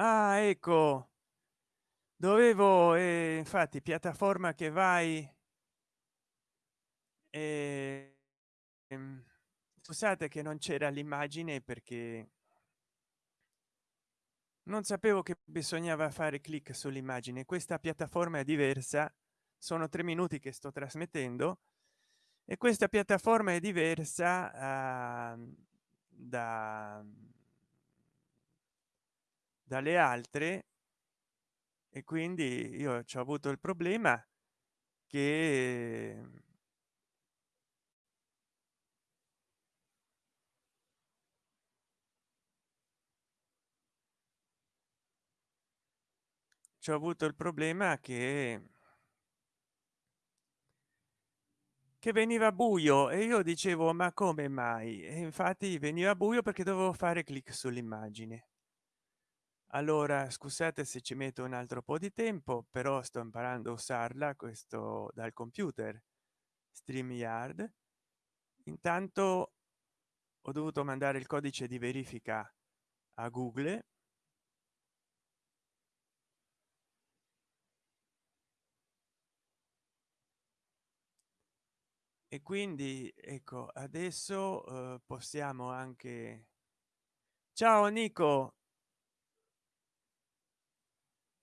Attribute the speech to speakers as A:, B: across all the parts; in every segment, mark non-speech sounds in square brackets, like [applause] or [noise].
A: ah ecco. Dovevo eh, infatti piattaforma che vai eh, scusate che non c'era l'immagine perché non sapevo che bisognava fare clic sull'immagine. Questa piattaforma è diversa. Sono tre minuti che sto trasmettendo. E questa piattaforma è diversa uh, da dalle altre e quindi io ci ho avuto il problema che ci ho avuto il problema che che veniva buio e io dicevo ma come mai? E infatti veniva buio perché dovevo fare clic sull'immagine allora scusate se ci metto un altro po di tempo però sto imparando a usarla questo dal computer stream yard intanto ho dovuto mandare il codice di verifica a google. E quindi ecco adesso eh, possiamo anche ciao nico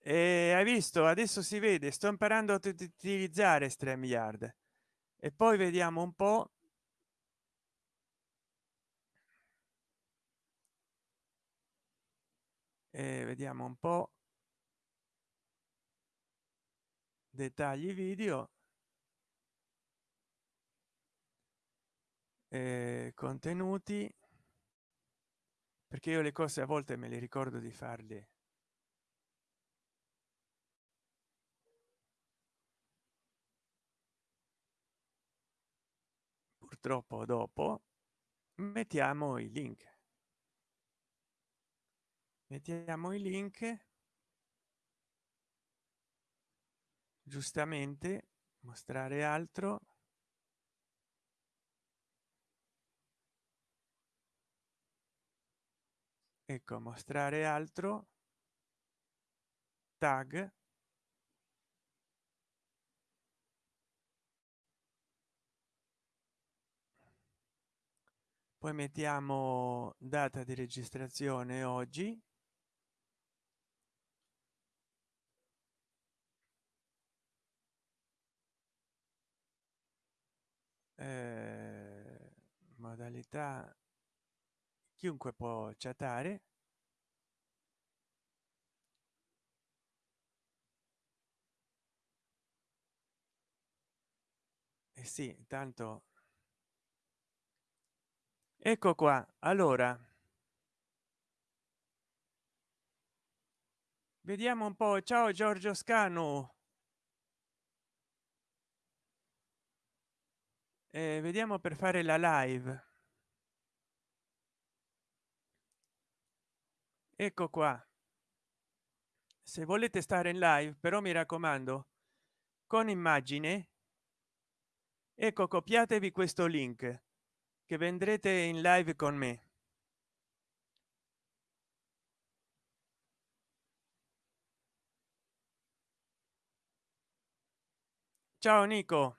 A: e hai visto? Adesso si vede. Sto imparando a utilizzare StreamYard e poi vediamo un po. E vediamo un po. Dettagli video. Eh, contenuti. Perché io le cose a volte me le ricordo di farle purtroppo dopo mettiamo i link. Mettiamo i link. Giustamente mostrare altro. Ecco mostrare altro. Tag poi mettiamo data di registrazione oggi. Eh, modalità chiunque può chattare. Eh sì tanto ecco qua allora. Vediamo un po ciao giorgio scanu. Eh, vediamo per fare la live. Ecco qua. Se volete stare in live però mi raccomando con immagine ecco copiatevi questo link che vendrete in live con me. Ciao nico.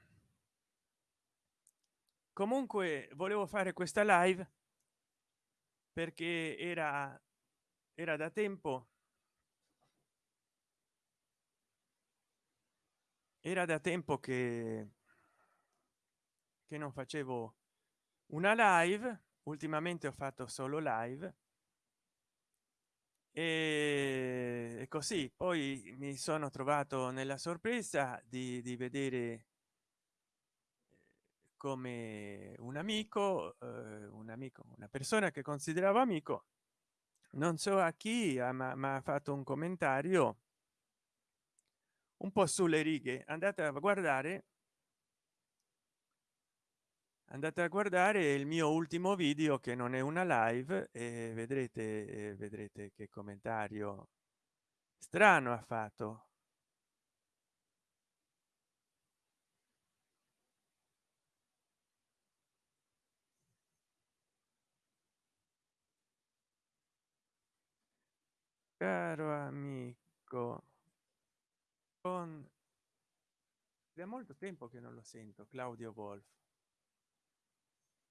A: Comunque volevo fare questa live perché era era da tempo. Era da tempo che che non facevo una live ultimamente ho fatto solo live e così. Poi mi sono trovato nella sorpresa di, di vedere come un amico eh, un amico una persona che consideravo amico. Non so a chi ma ha fatto un commentario un po sulle righe. Andate a guardare andate a guardare il mio ultimo video che non è una live e vedrete vedrete che commentario strano ha fatto. Caro amico con da molto tempo che non lo sento claudio wolf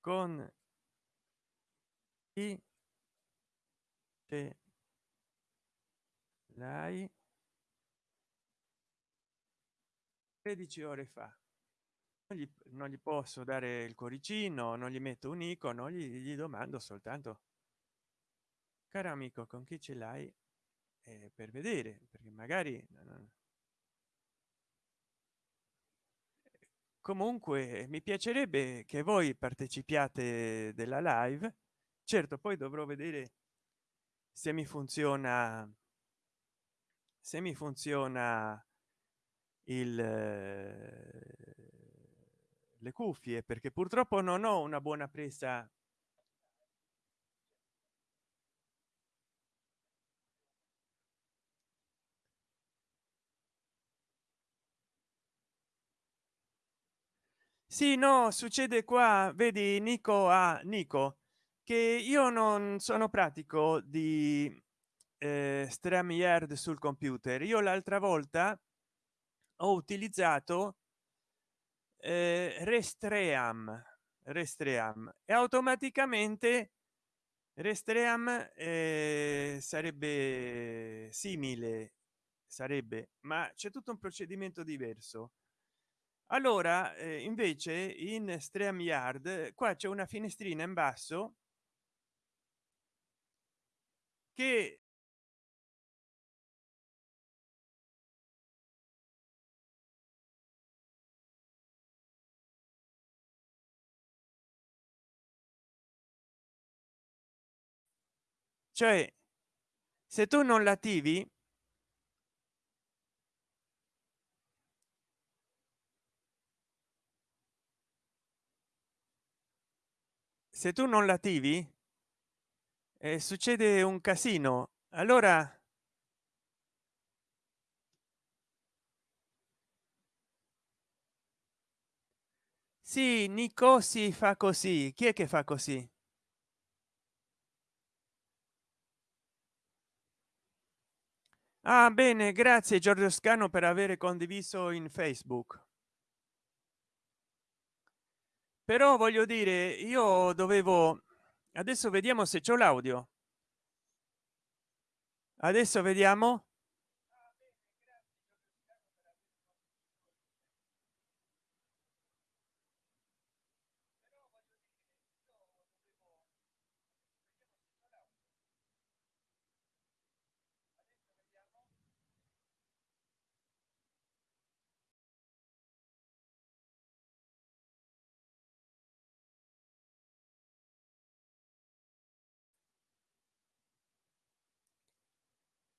A: con ce l'hai 13 ore fa. Non gli, non gli posso dare il cuoricino non gli metto un icono gli, gli domando soltanto caro amico con chi ce l'hai eh, per vedere? Perché magari non... comunque mi piacerebbe che voi partecipiate della live. Certo poi dovrò vedere se mi funziona se mi funziona il le cuffie perché purtroppo non ho una buona presa sì no succede qua vedi nico a nico che io non sono pratico di eh, stream sul computer. Io l'altra volta ho utilizzato eh, restream restream e automaticamente restream eh, sarebbe simile sarebbe ma c'è tutto un procedimento diverso allora eh, invece in stream yard qua c'è una finestrina in basso che cioè se tu non l'attivi se tu non l'attivi eh, succede un casino. Allora sì nico si fa così. Chi è che fa così? Ah bene grazie giorgio scano per avere condiviso in facebook però voglio dire io dovevo adesso vediamo se c'è l'audio. Adesso vediamo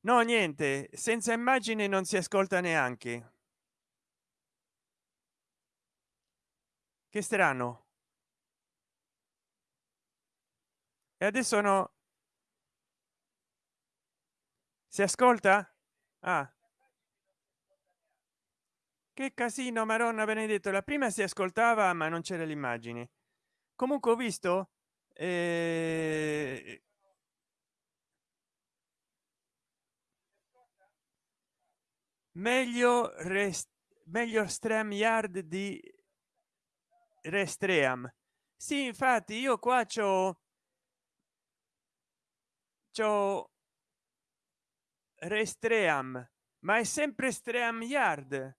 A: no niente senza immagine non si ascolta neanche. Che strano. E adesso no. Si ascolta? Ah. che casino maronna benedetto la prima si ascoltava ma non c'era l'immagine. Comunque ho visto eh... meglio rest meglio stream yard di restream. Sì infatti io qua c'ho c'ho restream ma è sempre stream yard.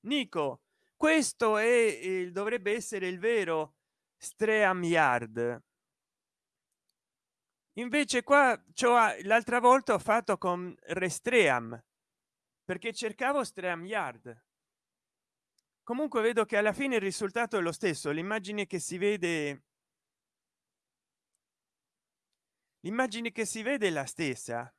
A: Nico questo è il dovrebbe essere il vero stream yard invece qua cioè l'altra volta ho fatto con restream perché cercavo stream yard. Comunque vedo che alla fine il risultato è lo stesso l'immagine che si vede l'immagine che si vede è la stessa.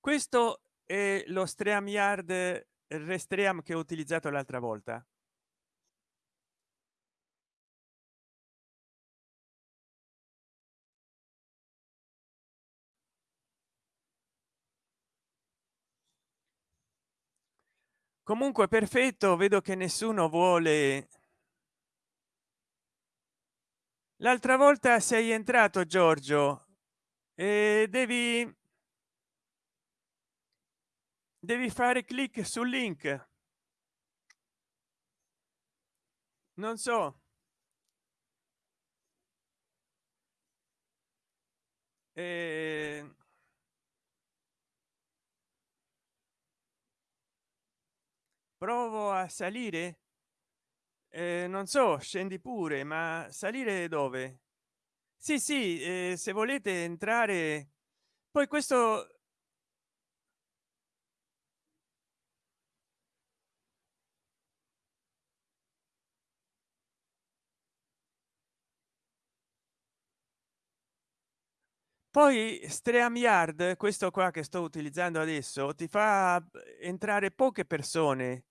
A: Questo è lo stream yard restream che ho utilizzato l'altra volta comunque perfetto vedo che nessuno vuole. L'altra volta sei entrato giorgio e devi devi fare clic sul link. Non so. Eh, provo a salire? Eh, non so scendi pure ma salire dove? Sì sì eh, se volete entrare. Poi questo poi streamyard questo qua che sto utilizzando adesso ti fa entrare poche persone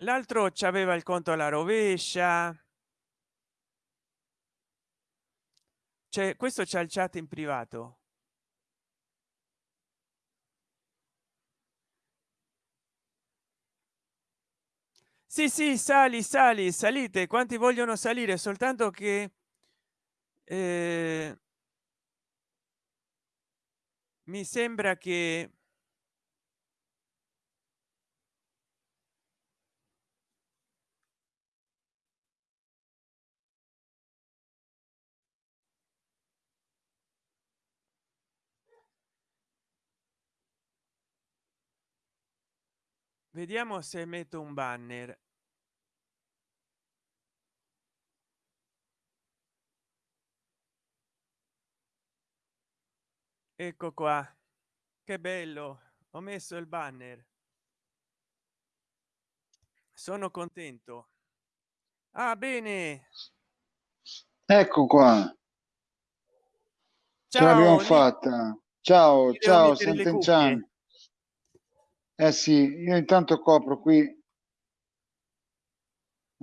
A: l'altro c'aveva il conto alla rovescia. Cioè questo c'è il chat in privato. Sì sì sali sali salite. Quanti vogliono salire? Soltanto che eh, mi sembra che vediamo se metto un banner. Ecco qua. Che bello. Ho messo il banner. Sono contento. Ah bene.
B: Ecco qua. Ce l'abbiamo fatta. Ciao ciao Sant'Enchan eh sì io intanto copro qui.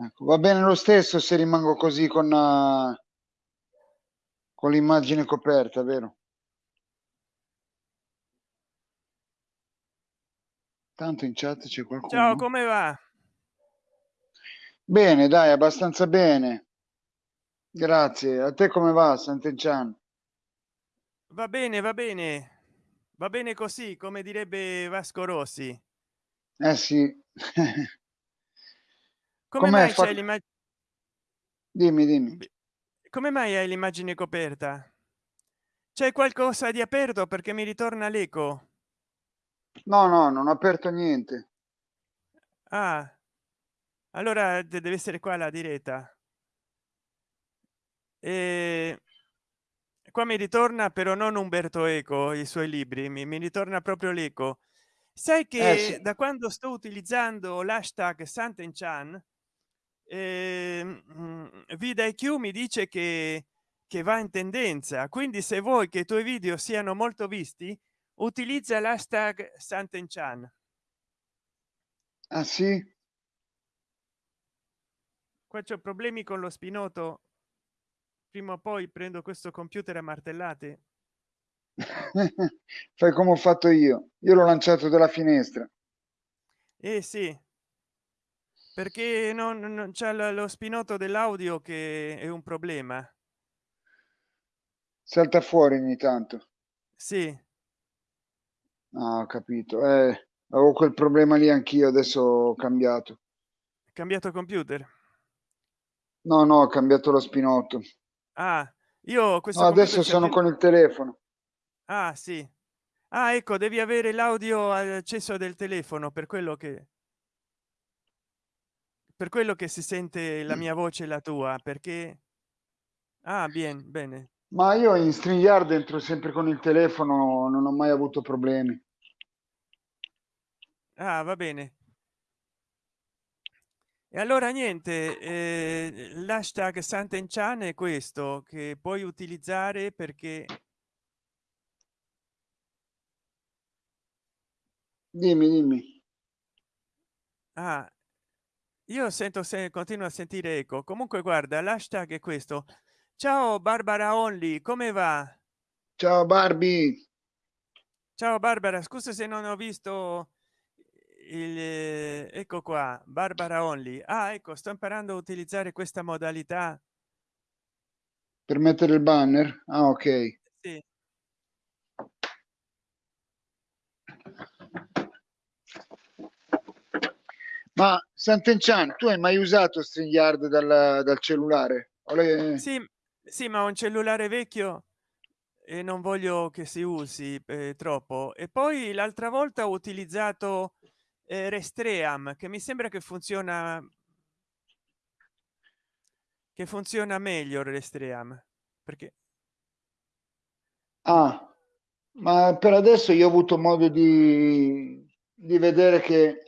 B: Ecco, va bene lo stesso se rimango così con uh, con l'immagine coperta vero? Tanto in chat c'è qualcuno
A: ciao come va?
B: Bene dai abbastanza bene. Grazie. A te come va Sant'Enchan
A: va bene va bene va bene così come direbbe vasco rossi.
B: Eh sì. [laughs]
A: Come mai fa... l'immagine
B: dimmi dimmi.
A: Come mai hai l'immagine coperta? C'è qualcosa di aperto perché mi ritorna l'eco?
B: No no non ho aperto niente.
A: Ah allora deve essere qua la diretta. E qua mi ritorna però non umberto eco i suoi libri mi, mi ritorna proprio l'eco. Sai che
B: eh sì.
A: da quando sto utilizzando l'hashtag Sant'Enchan eh, vida iq mi dice che che va in tendenza. Quindi se vuoi che i tuoi video siano molto visti utilizza l'hashtag Sant'Enchan.
B: Ah sì?
A: Qua c'è problemi con lo spinoto prima o poi prendo questo computer a martellate. [laughs]
B: Fai come ho fatto io. Io l'ho lanciato dalla finestra.
A: Eh sì. Perché non, non c'è lo spinoto dell'audio che è un problema.
B: Salta fuori ogni tanto.
A: Sì.
B: Ah, ho capito. Eh, avevo quel problema lì anch'io adesso ho cambiato.
A: Cambiato computer?
B: No no ho cambiato lo spinotto
A: ah io questo
B: no, adesso sono con il telefono.
A: Ah sì. Ah ecco devi avere l'audio acceso del telefono per quello che per quello che si sente la mia voce e la tua perché ah bien bene.
B: Ma io in StreamYard entro sempre con il telefono non ho mai avuto problemi.
A: Ah va bene e allora niente eh, l'hashtag Sant'Enchan è questo che puoi utilizzare perché
B: dimmi dimmi.
A: Ah io sento se continuo a sentire eco. Comunque guarda l'hashtag è questo. Ciao barbara only come va?
B: Ciao barbie
A: ciao barbara scusa se non ho visto il ecco qua barbara only. Ah ecco sto imparando a utilizzare questa modalità.
B: Per mettere il banner? Ah ok.
A: Sì.
B: ma Sant'Enchan tu hai mai usato StreamYard dal, dal cellulare? Le...
A: sì sì ma un cellulare vecchio e non voglio che si usi eh, troppo. E poi l'altra volta ho utilizzato eh, restream che mi sembra che funziona che funziona meglio restream perché
B: ah ma per adesso io ho avuto modo di, di vedere che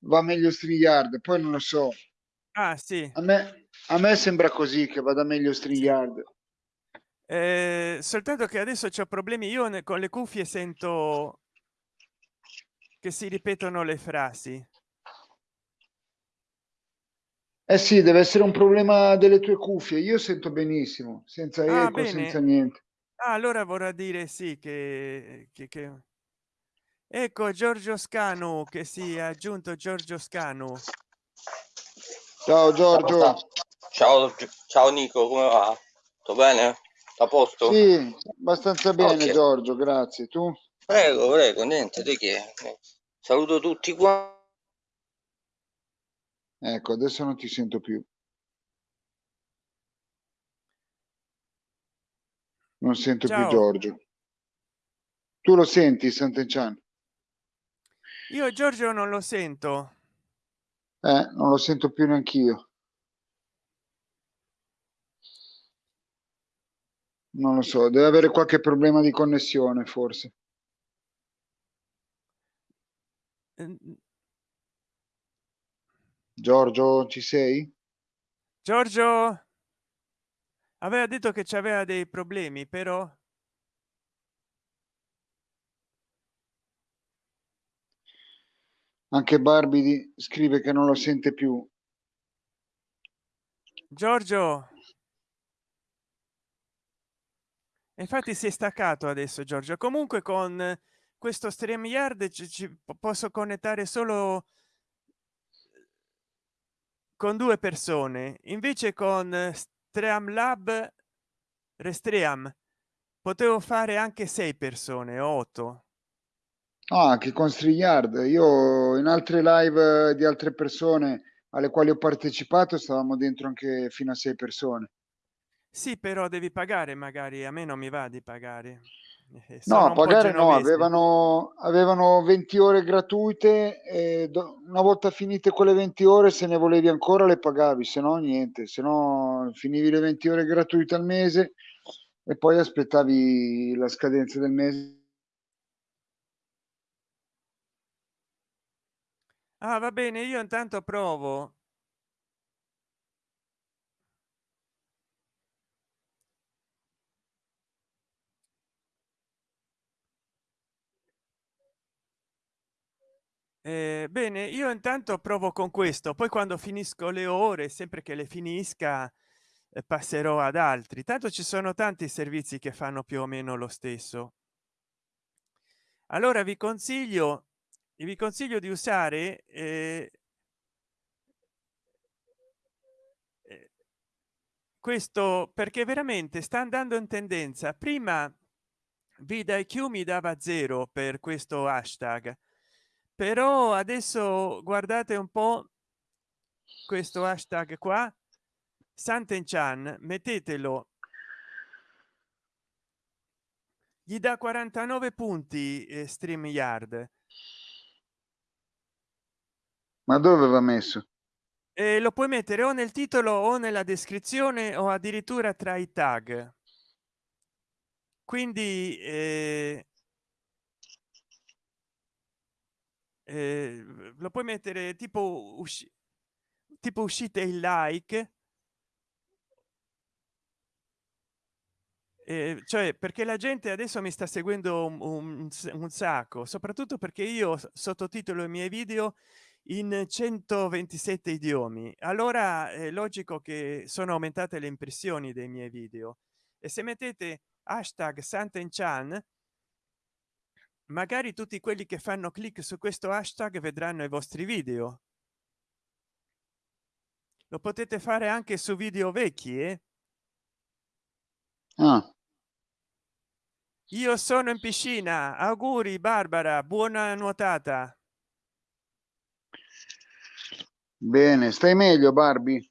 B: va meglio StreamYard poi non lo so.
A: Ah sì.
B: A me a me sembra così che vada meglio StreamYard
A: eh, soltanto che adesso c'ho problemi. Io con le cuffie sento che si ripetono le frasi.
B: Eh sì deve essere un problema delle tue cuffie. Io sento benissimo senza
A: ah,
B: eco senza niente.
A: Ah, allora vorrà dire sì che, che, che... ecco giorgio scanu che si è aggiunto giorgio scanu.
B: Ciao giorgio.
C: Ciao ciao nico come va? Tutto bene? A posto?
B: Sì abbastanza bene okay. giorgio grazie. Tu?
C: Prego prego niente di che saluto tutti qua
B: ecco adesso non ti sento più. Non sento
A: Ciao.
B: più giorgio. Tu lo senti Sant'Enchan?
A: Io giorgio non lo sento.
B: Eh, non lo sento più neanch'io. Non lo so deve avere qualche problema di connessione forse Giorgio ci sei?
A: Giorgio? Aveva detto che c'aveva dei problemi però
B: anche Barbie scrive che non lo sente più.
A: Giorgio? Infatti si è staccato adesso Giorgio. Comunque con questo stream yard ci, ci posso connettare solo con due persone invece con streamlab restream potevo fare anche sei persone otto.
B: Ah, che con StreamYard io in altre live di altre persone alle quali ho partecipato stavamo dentro anche fino a sei persone.
A: Sì però devi pagare magari a me non mi va di pagare
B: eh, no pagare no avevano avevano 20 ore gratuite e do, una volta finite quelle 20 ore se ne volevi ancora le pagavi se no niente se no finivi le 20 ore gratuite al mese e poi aspettavi la scadenza del mese.
A: Ah va bene io intanto provo Eh, bene io intanto provo con questo poi quando finisco le ore sempre che le finisca eh, passerò ad altri. Tanto ci sono tanti servizi che fanno più o meno lo stesso. Allora vi consiglio vi consiglio di usare eh, eh questo perché veramente sta andando in tendenza. Prima vidIQ mi dava zero per questo hashtag però adesso guardate un po questo hashtag qua Sant'Enchan mettetelo. Gli dà 49 punti eh, stream yard
B: ma dove va messo?
A: E lo puoi mettere o nel titolo o nella descrizione o addirittura tra i tag. Quindi eh, eh, lo puoi mettere tipo usci tipo uscite il like. Eh, cioè perché la gente adesso mi sta seguendo un, un, un sacco soprattutto perché io sottotitolo i miei video in 127 idiomi. Allora è logico che sono aumentate le impressioni dei miei video. E se mettete hashtag Sant'Enchan magari tutti quelli che fanno clic su questo hashtag vedranno i vostri video. Lo potete fare anche su video vecchi eh?
B: ah.
A: io sono in piscina. Auguri barbara. Buona nuotata.
B: Bene stai meglio barbie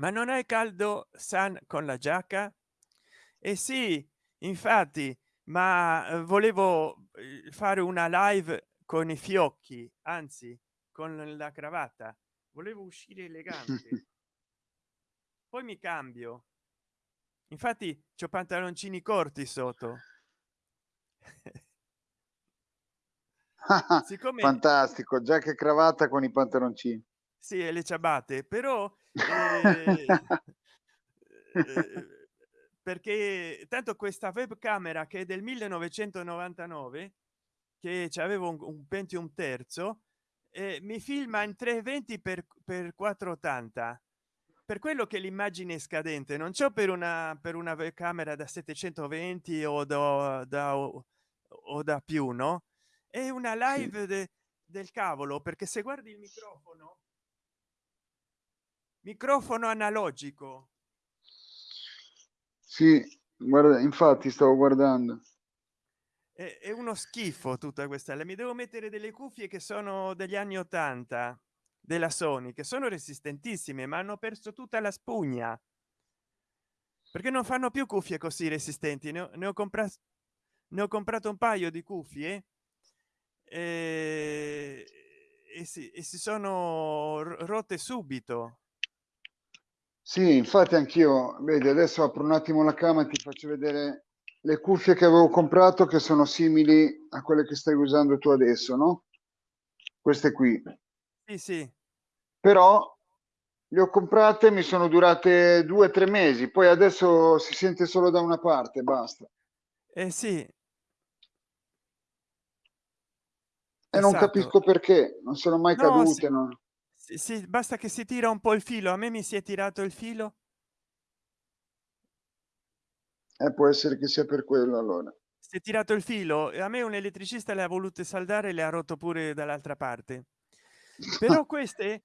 A: ma non hai caldo san con la giacca? E eh sì infatti ma eh, volevo eh, fare una live con i fiocchi anzi con la cravatta. Volevo uscire elegante. [laughs] Poi mi cambio. Infatti c'ho pantaloncini corti sotto. [laughs]
B: Siccome fantastico già che cravatta con i pantaloncini.
A: Sì e le ciabatte però eh, [laughs] eh, perché tanto questa webcamera che è del 1999 che avevo un, un pentium terzo eh, mi filma in 320 per, per 480 per quello che l'immagine è scadente non c'è per una per una camera da 720 o da, da o, o da più no è una live sì. de, del cavolo perché se guardi il microfono microfono analogico.
B: Sì guarda infatti stavo guardando.
A: È, è uno schifo tutta questa. Mi devo mettere delle cuffie che sono degli anni 80 della sony che sono resistentissime ma hanno perso tutta la spugna. Perché non fanno più cuffie così resistenti. Ne ho, ne ho comprato ne ho comprato un paio di cuffie e, e, si, e si sono rotte subito
B: sì, infatti anch'io, vedi, adesso apro un attimo la camera e ti faccio vedere le cuffie che avevo comprato che sono simili a quelle che stai usando tu adesso, no? Queste qui.
A: Sì, sì.
B: Però le ho comprate, mi sono durate due o tre mesi, poi adesso si sente solo da una parte, basta.
A: Eh sì. E
B: esatto. non capisco perché, non sono mai no, cadute. Sì. Non
A: sì, basta che si tira un po il filo. A me mi si è tirato il filo.
B: Eh, può essere che sia per quello allora.
A: Si è tirato il filo. E a me un elettricista le ha volute saldare e le ha rotto pure dall'altra parte. Però [laughs] queste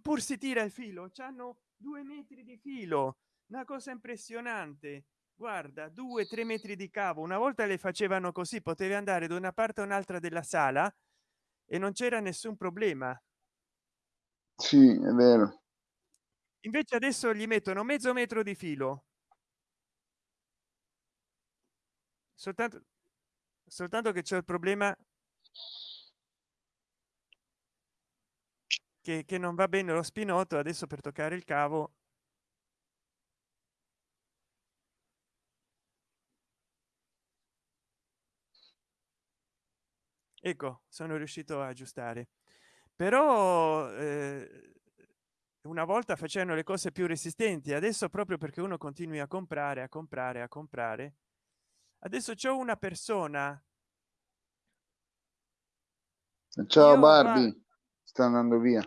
A: pur si tira il filo hanno due metri di filo. Una cosa impressionante. Guarda due tre metri di cavo. Una volta le facevano così potevi andare da una parte o un'altra della sala e non c'era nessun problema
B: sì, è vero.
A: Invece adesso gli mettono mezzo metro di filo. Soltanto, soltanto che c'è il problema che, che non va bene lo spinotto adesso per toccare il cavo ecco sono riuscito a aggiustare però eh, una volta facendo le cose più resistenti adesso proprio perché uno continui a comprare a comprare a comprare adesso c'è una persona
B: ciao barbie va... sta andando via.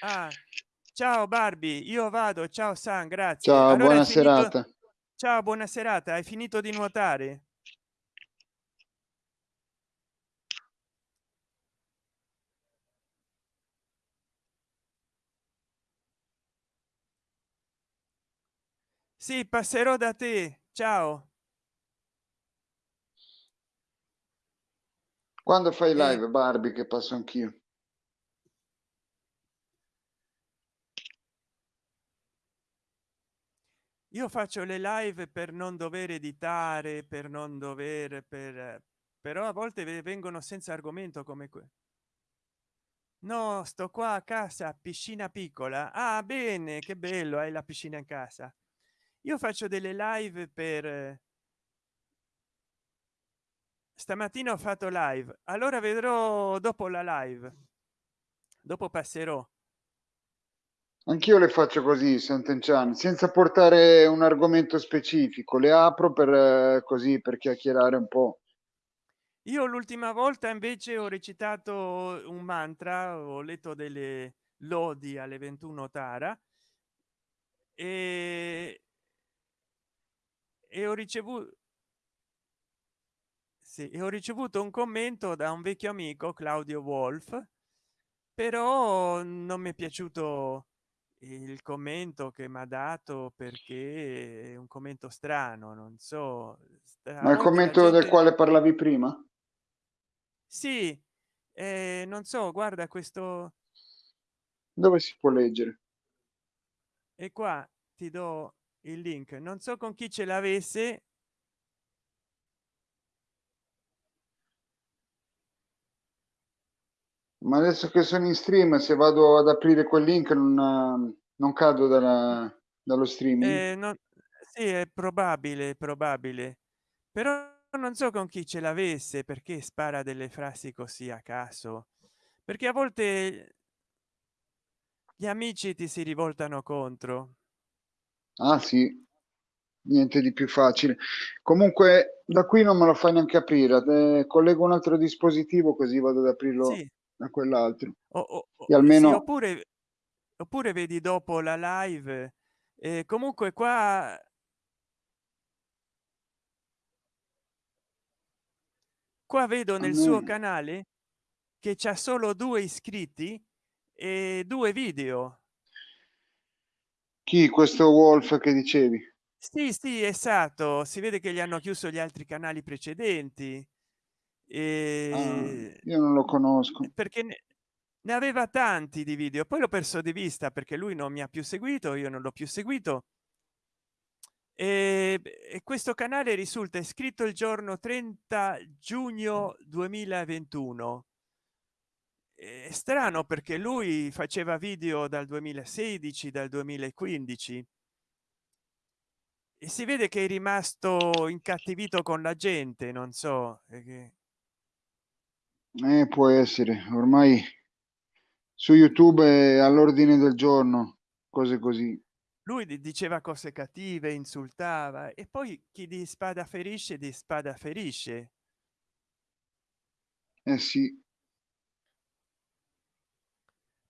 A: Ah, ciao barbie io vado ciao san grazie.
B: Ciao allora buona finito... serata.
A: ciao buona serata hai finito di nuotare sì passerò da te. Ciao.
B: Quando fai live eh. barbie che passo anch'io?
A: Io faccio le live per non dover editare per non dover per però a volte vengono senza argomento come que. No sto qua a casa piscina piccola. Ah bene che bello hai la piscina in casa io faccio delle live per stamattina ho fatto live allora vedrò dopo la live dopo passerò.
B: Anch'io le faccio così Sant'Enchan senza portare un argomento specifico le apro per così per chiacchierare un po.
A: Io l'ultima volta invece ho recitato un mantra ho letto delle lodi alle 21 tara e e ho ricevuto sì, e ho ricevuto un commento da un vecchio amico claudio wolf però non mi è piaciuto il commento che mi ha dato perché è un commento strano non so
B: ma il commento gente... del quale parlavi prima?
A: Sì eh, non so guarda questo
B: dove si può leggere?
A: E qua ti do il link. Non so con chi ce l'avesse.
B: Ma adesso che sono in stream se vado ad aprire quel link non, non cado dalla, dallo streaming.
A: Eh, non, sì è probabile probabile. Però non so con chi ce l'avesse perché spara delle frasi così a caso. Perché a volte gli amici ti si rivoltano contro
B: ah sì. Niente di più facile. Comunque da qui non me lo fai neanche aprire. Eh, collego un altro dispositivo così vado ad aprirlo sì. da quell'altro.
A: O, o, e almeno sì, oppure oppure vedi dopo la live. Eh, comunque qua qua vedo nel suo canale che c'ha solo due iscritti e due video
B: chi? Questo wolf che dicevi?
A: Sì sì esatto. Si vede che gli hanno chiuso gli altri canali precedenti. E...
B: Ah, io non lo conosco.
A: perché ne, ne aveva tanti di video. Poi l'ho perso di vista perché lui non mi ha più seguito io non l'ho più seguito. E, e, questo canale risulta iscritto il giorno 30 giugno 2021 è strano perché lui faceva video dal 2016 dal 2015 e si vede che è rimasto incattivito con la gente non so
B: che... eh, può essere. Ormai su youtube è all'ordine del giorno cose così.
A: Lui diceva cose cattive insultava e poi chi di spada ferisce di spada ferisce.
B: Eh sì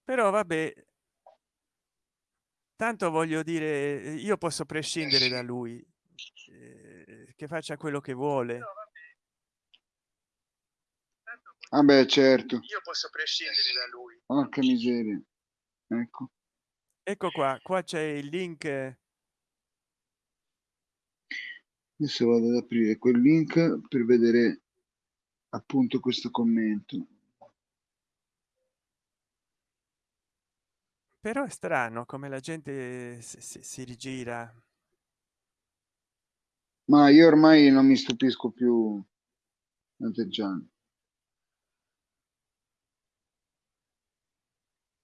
A: però vabbè tanto voglio dire io posso prescindere da lui eh, che faccia quello che vuole.
B: Ah beh certo.
A: io posso prescindere da lui.
B: Porca miseria. Ecco.
A: Ecco qua qua c'è il link.
B: Adesso vado ad aprire quel link per vedere appunto questo commento
A: però è strano come la gente si, si, si rigira
B: ma io ormai non mi stupisco più Gianni.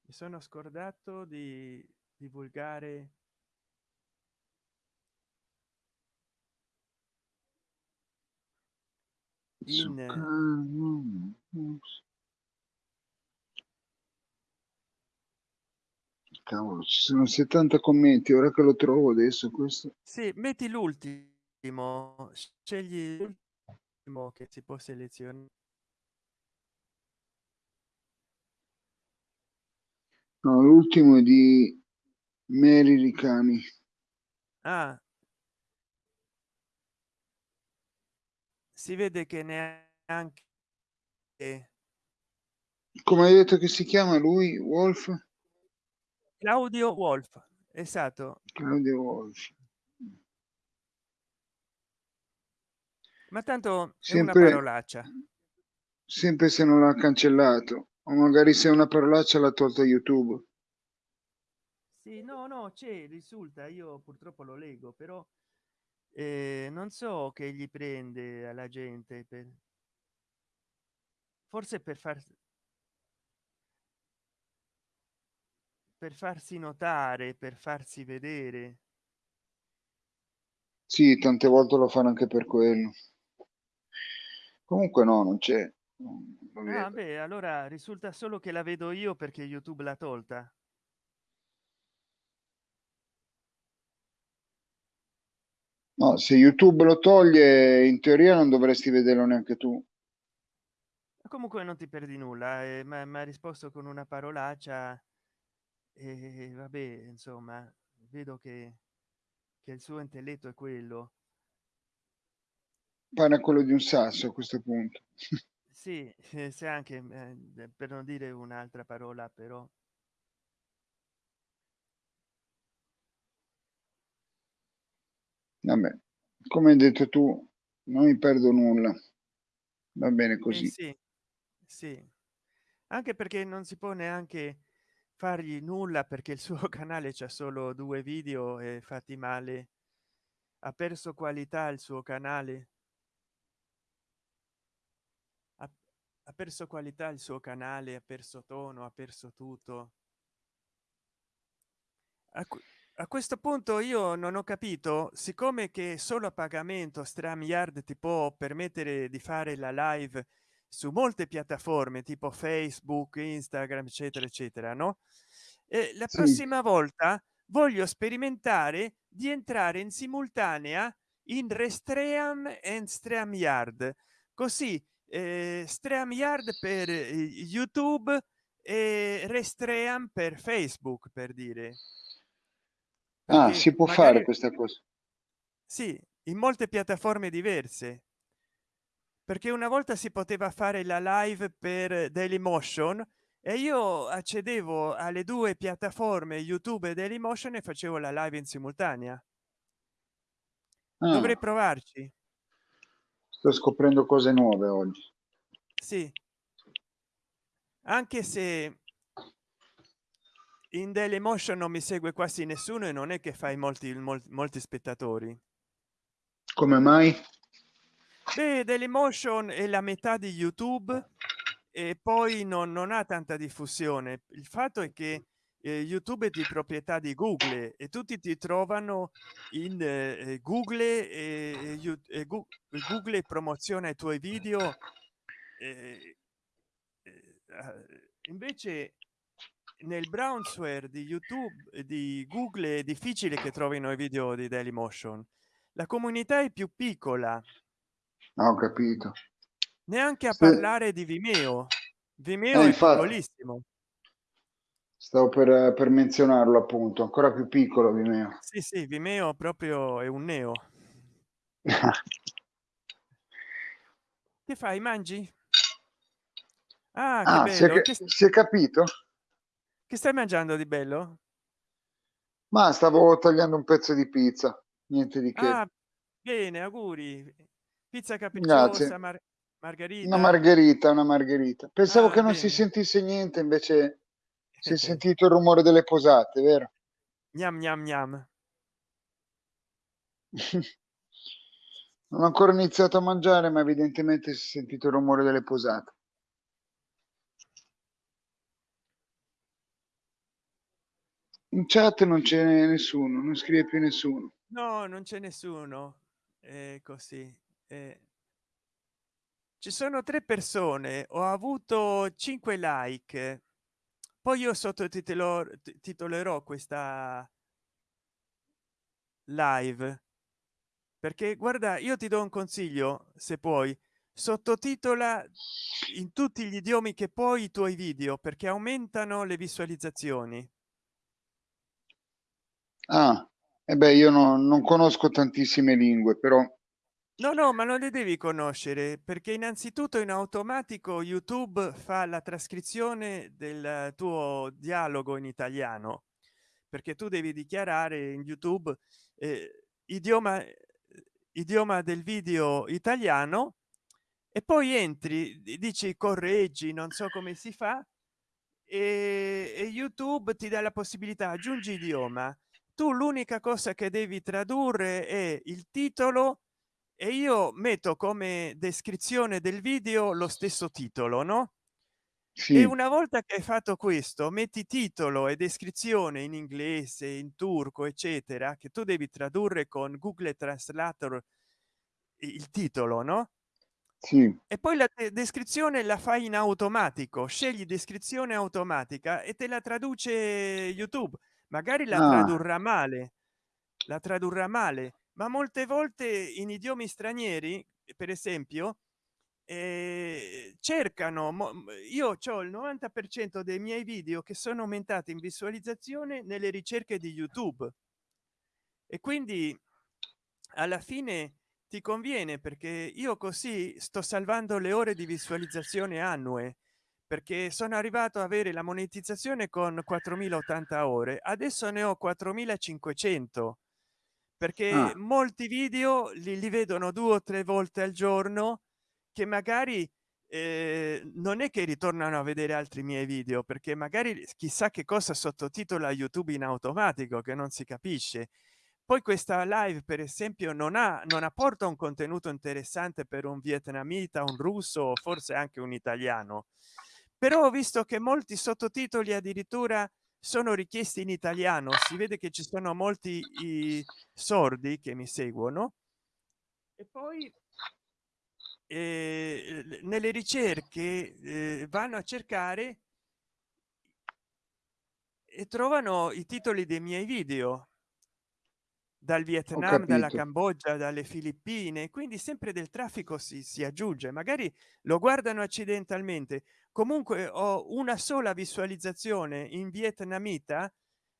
A: mi sono scordato di divulgare in
B: cavolo ci sono 70 commenti ora che lo trovo adesso questo
A: sì metti l'ultimo scegli l'ultimo che si può selezionare
B: No, l'ultimo è di Mary Ricami.
A: Ah. Si vede che neanche
B: come hai detto che si chiama lui Wolf?
A: Claudio Wolf, esatto.
B: Claudio Wolf.
A: Ma tanto sempre, è una parolaccia.
B: Sempre se non l'ha cancellato o magari se una parolaccia l'ha tolta youtube
A: sì no no c'è risulta io purtroppo lo leggo però eh, non so che gli prende alla gente per forse per far per farsi notare per farsi vedere
B: sì tante volte lo fanno anche per quello comunque no non c'è
A: Ah, beh, allora risulta solo che la vedo io perché YouTube l'ha tolta.
B: No, se YouTube lo toglie, in teoria non dovresti vederlo neanche tu.
A: Comunque non ti perdi nulla, eh, ma mi ha risposto con una parolaccia e vabbè, insomma, vedo che, che il suo intelletto è quello.
B: pare quello di un sasso a questo punto. [laughs]
A: Sì, se anche eh, per non dire un'altra parola, però.
B: Vabbè, come hai detto tu, non mi perdo nulla. Va bene così.
A: Eh sì, sì. Anche perché non si può neanche fargli nulla perché il suo [laughs] canale c'è solo due video e fatti male. Ha perso qualità il suo canale. Ha, ha perso qualità il suo canale, ha perso tono, ha perso tutto. A, a questo punto io non ho capito siccome che solo a pagamento StreamYard ti può permettere di fare la live su molte piattaforme tipo facebook instagram eccetera eccetera no e la
B: Sì.
A: prossima volta voglio sperimentare di entrare in simultanea in restream e streamyard così eh, streamyard per eh, youtube e restream per facebook per dire
B: Ah,
A: perché
B: si può
A: magari
B: fare questa cosa.
A: sì in molte piattaforme diverse perché una volta si poteva fare la live per dailymotion e io accedevo alle due piattaforme youtube e dailymotion e facevo la live in simultanea.
B: Ah,
A: dovrei provarci.
B: Sto scoprendo cose nuove oggi.
A: sì. Anche se in dailymotion non mi segue quasi nessuno e non è che fai molti molti, molti spettatori.
B: Come mai?
A: Beh dailymotion è la metà di youtube e poi non, non ha tanta diffusione. Il fatto è che eh, youtube è di proprietà di google e tutti ti trovano in eh, google e, e, google promoziona i tuoi video eh, invece nel brownsware di youtube di google è difficile che trovino i video di dailymotion. La comunità è più piccola
B: ho capito.
A: neanche a
B: Se-
A: parlare di vimeo. Vimeo
B: Eh,
A: è
B: infatti.
A: piccolissimo.
B: Stavo per, per menzionarlo appunto, ancora più piccolo di me.
A: sì sì vimeo proprio è un neo. [laughs] Che fai? Mangi? Ah,
B: Ah, si è,
A: che,
B: si è capito?
A: che stai mangiando di bello?
B: Ma stavo tagliando un pezzo di pizza, niente di che.
A: ah bene auguri pizza capricciosa mar margherita
B: Una margherita, una margherita. Pensavo
A: Ah,
B: che non si sentisse niente, invece [laughs] si è sentito il rumore delle posate, vero?
A: gnam gnam gnam [laughs]
B: Non ho ancora iniziato a mangiare, ma evidentemente si è sentito il rumore delle posate. In chat non c'è nessuno, non scrive più nessuno.
A: no non c'è nessuno è così eh. ci sono tre persone ho avuto 5 like poi io sottotitolerò titolerò questa live perché guarda io ti do un consiglio se puoi sottotitola in tutti gli idiomi che poi i tuoi video perché aumentano le visualizzazioni
B: Ah, e beh, io no- non conosco tantissime lingue, però
A: no no ma non le devi conoscere perché innanzitutto in automatico youtube fa la trascrizione del tuo dialogo in italiano perché tu devi dichiarare in youtube eh, idioma idioma del video italiano e poi entri dici correggi non so come si fa e, e youtube ti dà la possibilità aggiungi idioma. Tu l'unica cosa che devi tradurre è il titolo e io metto come descrizione del video lo stesso titolo no? E
B: sì,
A: una volta che hai fatto questo metti titolo e descrizione in inglese in turco eccetera che tu devi tradurre con google translator il titolo no?
B: Sì,
A: e poi la de- descrizione la fai in automatico scegli descrizione automatica e te la traduce youtube. Magari la
B: Ah.
A: tradurrà male la tradurrà male ma molte volte in idiomi stranieri per esempio eh, cercano io ho il 90 per cento dei miei video che sono aumentati in visualizzazione nelle ricerche di youtube. E quindi alla fine ti conviene perché io così sto salvando le ore di visualizzazione annue perché sono arrivato a avere la monetizzazione con 4080 ore adesso ne ho 4500 perché
B: Ah.
A: molti video li, li vedono due o tre volte al giorno che magari eh, non è che ritornano a vedere altri miei video perché magari chissà che cosa sottotitola youtube in automatico che non si capisce poi questa live per esempio non ha non apporta un contenuto interessante per un vietnamita un russo o forse anche un italiano però ho visto che molti sottotitoli addirittura sono richiesti in italiano si vede che ci sono molti sordi che mi seguono. E poi eh, nelle ricerche eh, vanno a cercare e trovano i titoli dei miei video. Dal vietnam dalla cambogia dalle filippine quindi sempre del traffico si, si aggiunge magari lo guardano accidentalmente comunque ho una sola visualizzazione in vietnamita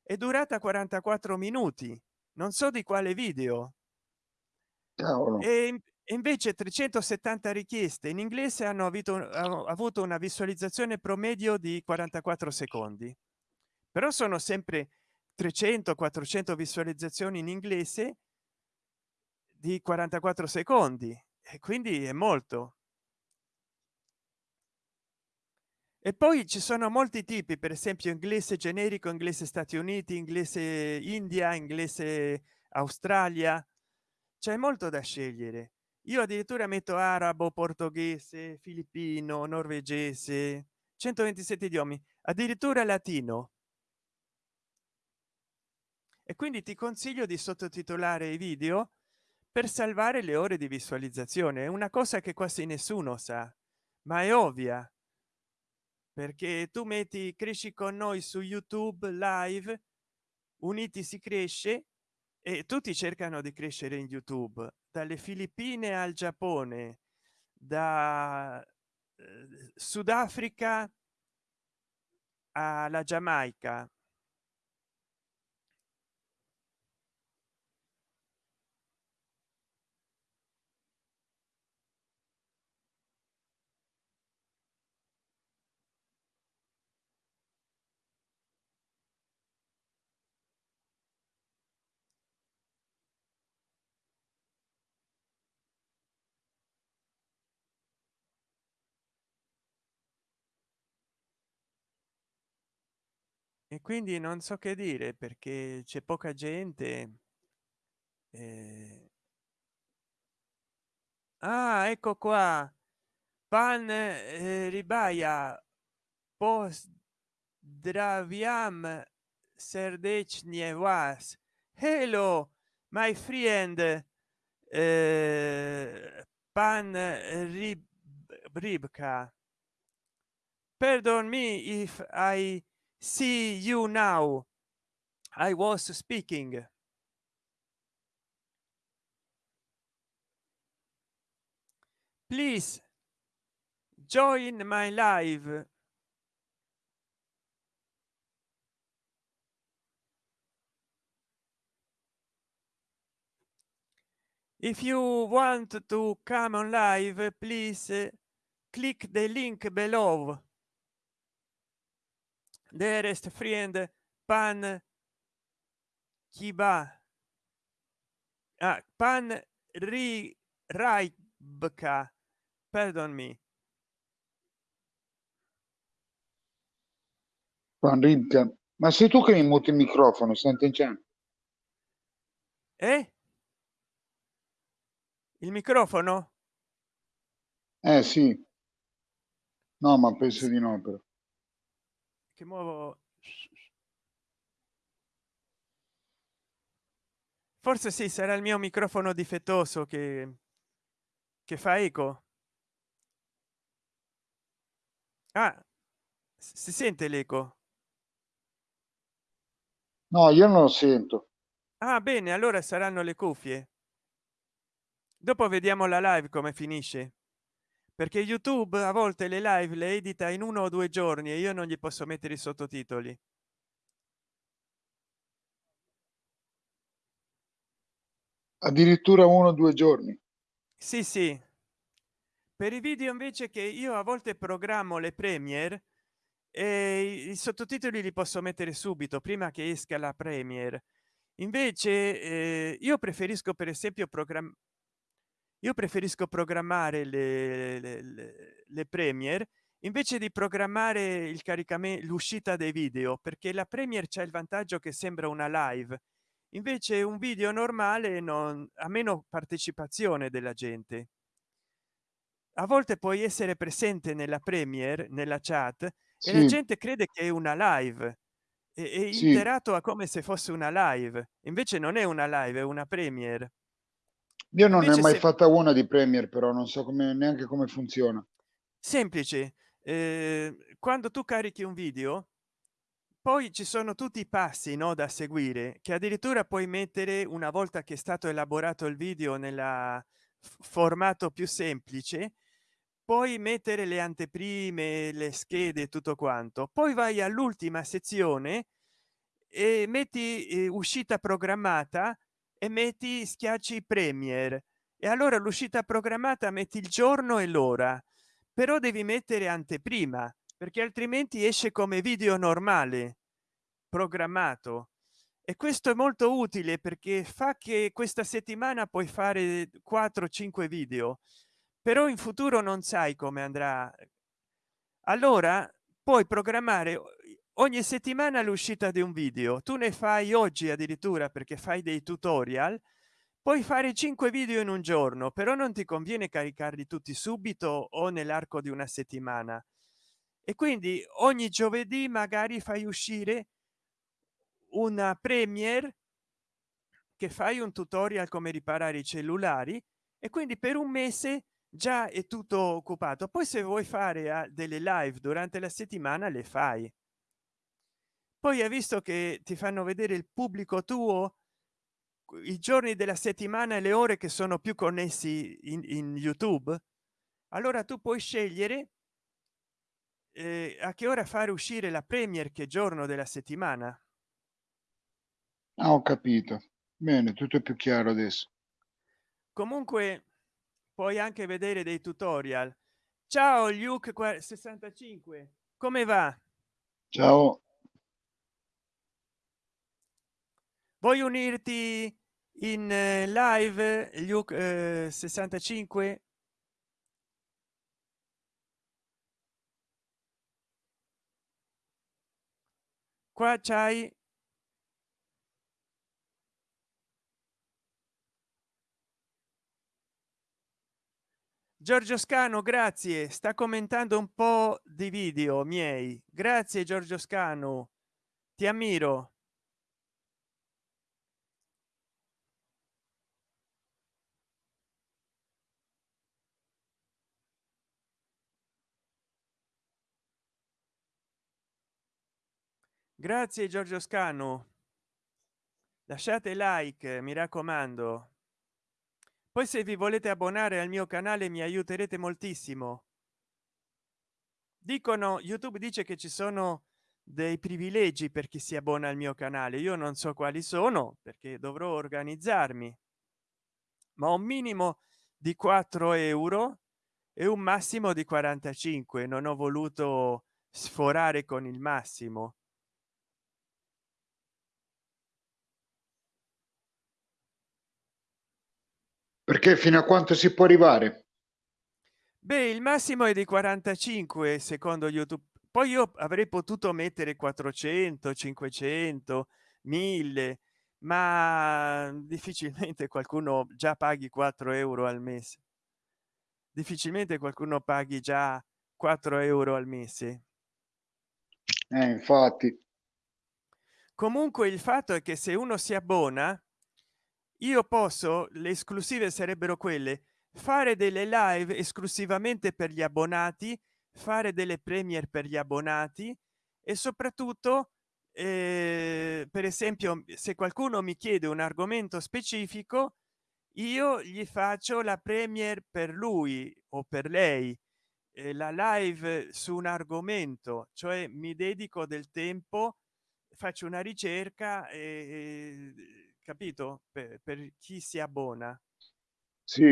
A: è durata 44 minuti non so di quale video.
B: Cavolo.
A: e invece 370 richieste in inglese hanno avuto, hanno avuto una visualizzazione promedio di 44 secondi. Però sono sempre 300 400 visualizzazioni in inglese di 44 secondi e quindi è molto e poi ci sono molti tipi per esempio inglese generico inglese stati uniti inglese india inglese australia. C'è molto da scegliere. Io addirittura metto arabo portoghese filippino norvegese 127 idiomi addirittura latino. E quindi ti consiglio di sottotitolare i video per salvare le ore di visualizzazione. È una cosa che quasi nessuno sa ma è ovvia perché tu metti cresci con noi su youtube live uniti si cresce e tutti cercano di crescere in youtube. Dalle filippine al giappone da eh, sudafrica alla giamaica e quindi non so che dire perché c'è poca gente eh... ah ecco qua. Pan eh, ribaia post draviam serdechnie was hello my friend. Eh, pan rib ribka. Pardon me if i see you now. I was speaking. Please join my live. If you want to come on live please uh, click the link below dearest friend pan kiba. Ah, pan ri raibka. Pardon me.
B: Pan ribka. Ma sei tu che mi muti il microfono senti
A: eh? Il microfono?
B: Eh sì. No ma penso di no però
A: che muovo forse sì sarà il mio microfono difettoso che che fa eco. Ah si sente l'eco?
B: No io non lo sento.
A: Ah bene allora saranno le cuffie. Dopo vediamo la live come finisce perché youtube a volte le live le edita in uno o due giorni e io non gli posso mettere i sottotitoli.
B: Addirittura uno o due giorni.
A: Sì sì. Per i video invece che io a volte programmo le premiere e i sottotitoli li posso mettere subito prima che esca la premiere. Invece eh, io preferisco per esempio programma io preferisco programmare le, le, le, premier invece di programmare il caricamento l'uscita dei video perché la premier c'è il vantaggio che sembra una live. Invece un video normale non ha meno partecipazione della gente. A volte puoi essere presente nella premier nella chat e la gente crede che è una live e, e
B: Sì.
A: interato a come se fosse una live. Invece non è una live è una premier
B: Io non ne ho mai
A: se-
B: fatta una di Premiere, però non so come neanche come funziona.
A: semplice eh, quando tu carichi un video poi ci sono tutti i passi no da seguire che addirittura puoi mettere una volta che è stato elaborato il video nella f- formato più semplice poi mettere le anteprime le schede tutto quanto poi vai all'ultima sezione e metti eh, uscita programmata e metti schiacci premier. E allora l'uscita programmata metti il giorno e l'ora. Però devi mettere anteprima perché altrimenti esce come video normale programmato. E questo è molto utile perché fa che questa settimana puoi fare 4 5 video. Però in futuro non sai come andrà. Allora puoi programmare ogni settimana l'uscita di un video. Tu ne fai oggi addirittura perché fai dei tutorial. Puoi fare 5 video in un giorno però non ti conviene caricarli tutti subito o nell'arco di una settimana. E quindi ogni giovedì magari fai uscire una premiere che fai un tutorial come riparare i cellulari e quindi per un mese già è tutto occupato. Poi se vuoi fare ah, delle live durante la settimana le fai poi hai visto che ti fanno vedere il pubblico tuo i giorni della settimana e le ore che sono più connessi in, in youtube allora tu puoi scegliere eh, a che ora fare uscire la premier che giorno della settimana
B: Ah, ho capito. Bene, tutto è più chiaro adesso.
A: comunque puoi anche vedere dei tutorial ciao luke 65 come va
B: Ciao.
A: Vuoi unirti in eh, live luke eh, 65 qua c'hai giorgio scano grazie. Sta commentando un po di video miei. Grazie giorgio scano. Ti ammiro grazie giorgio scano lasciate like mi raccomando. Poi se vi volete abbonare al mio canale mi aiuterete moltissimo. Dicono youtube dice che ci sono dei privilegi per chi si abbona al mio canale. Io non so quali sono perché dovrò organizzarmi. Ma un minimo di 4 euro e un massimo di 45 non ho voluto sforare con il massimo
B: Perché fino a quanto si può arrivare?
A: beh il massimo è di 45 secondo youtube poi io avrei potuto mettere 400 500 1000 ma difficilmente qualcuno già paghi 4 euro al mese difficilmente qualcuno paghi già 4 euro al mese
B: Eh, infatti.
A: comunque il fatto è che se uno si abbona io posso? Le esclusive sarebbero quelle. Fare delle live esclusivamente per gli abbonati fare delle premier per gli abbonati e soprattutto eh, per esempio se qualcuno mi chiede un argomento specifico io gli faccio la premier per lui o per lei eh, la live su un argomento cioè mi dedico del tempo faccio una ricerca e capito? Per, per chi si abbona.
B: Sì.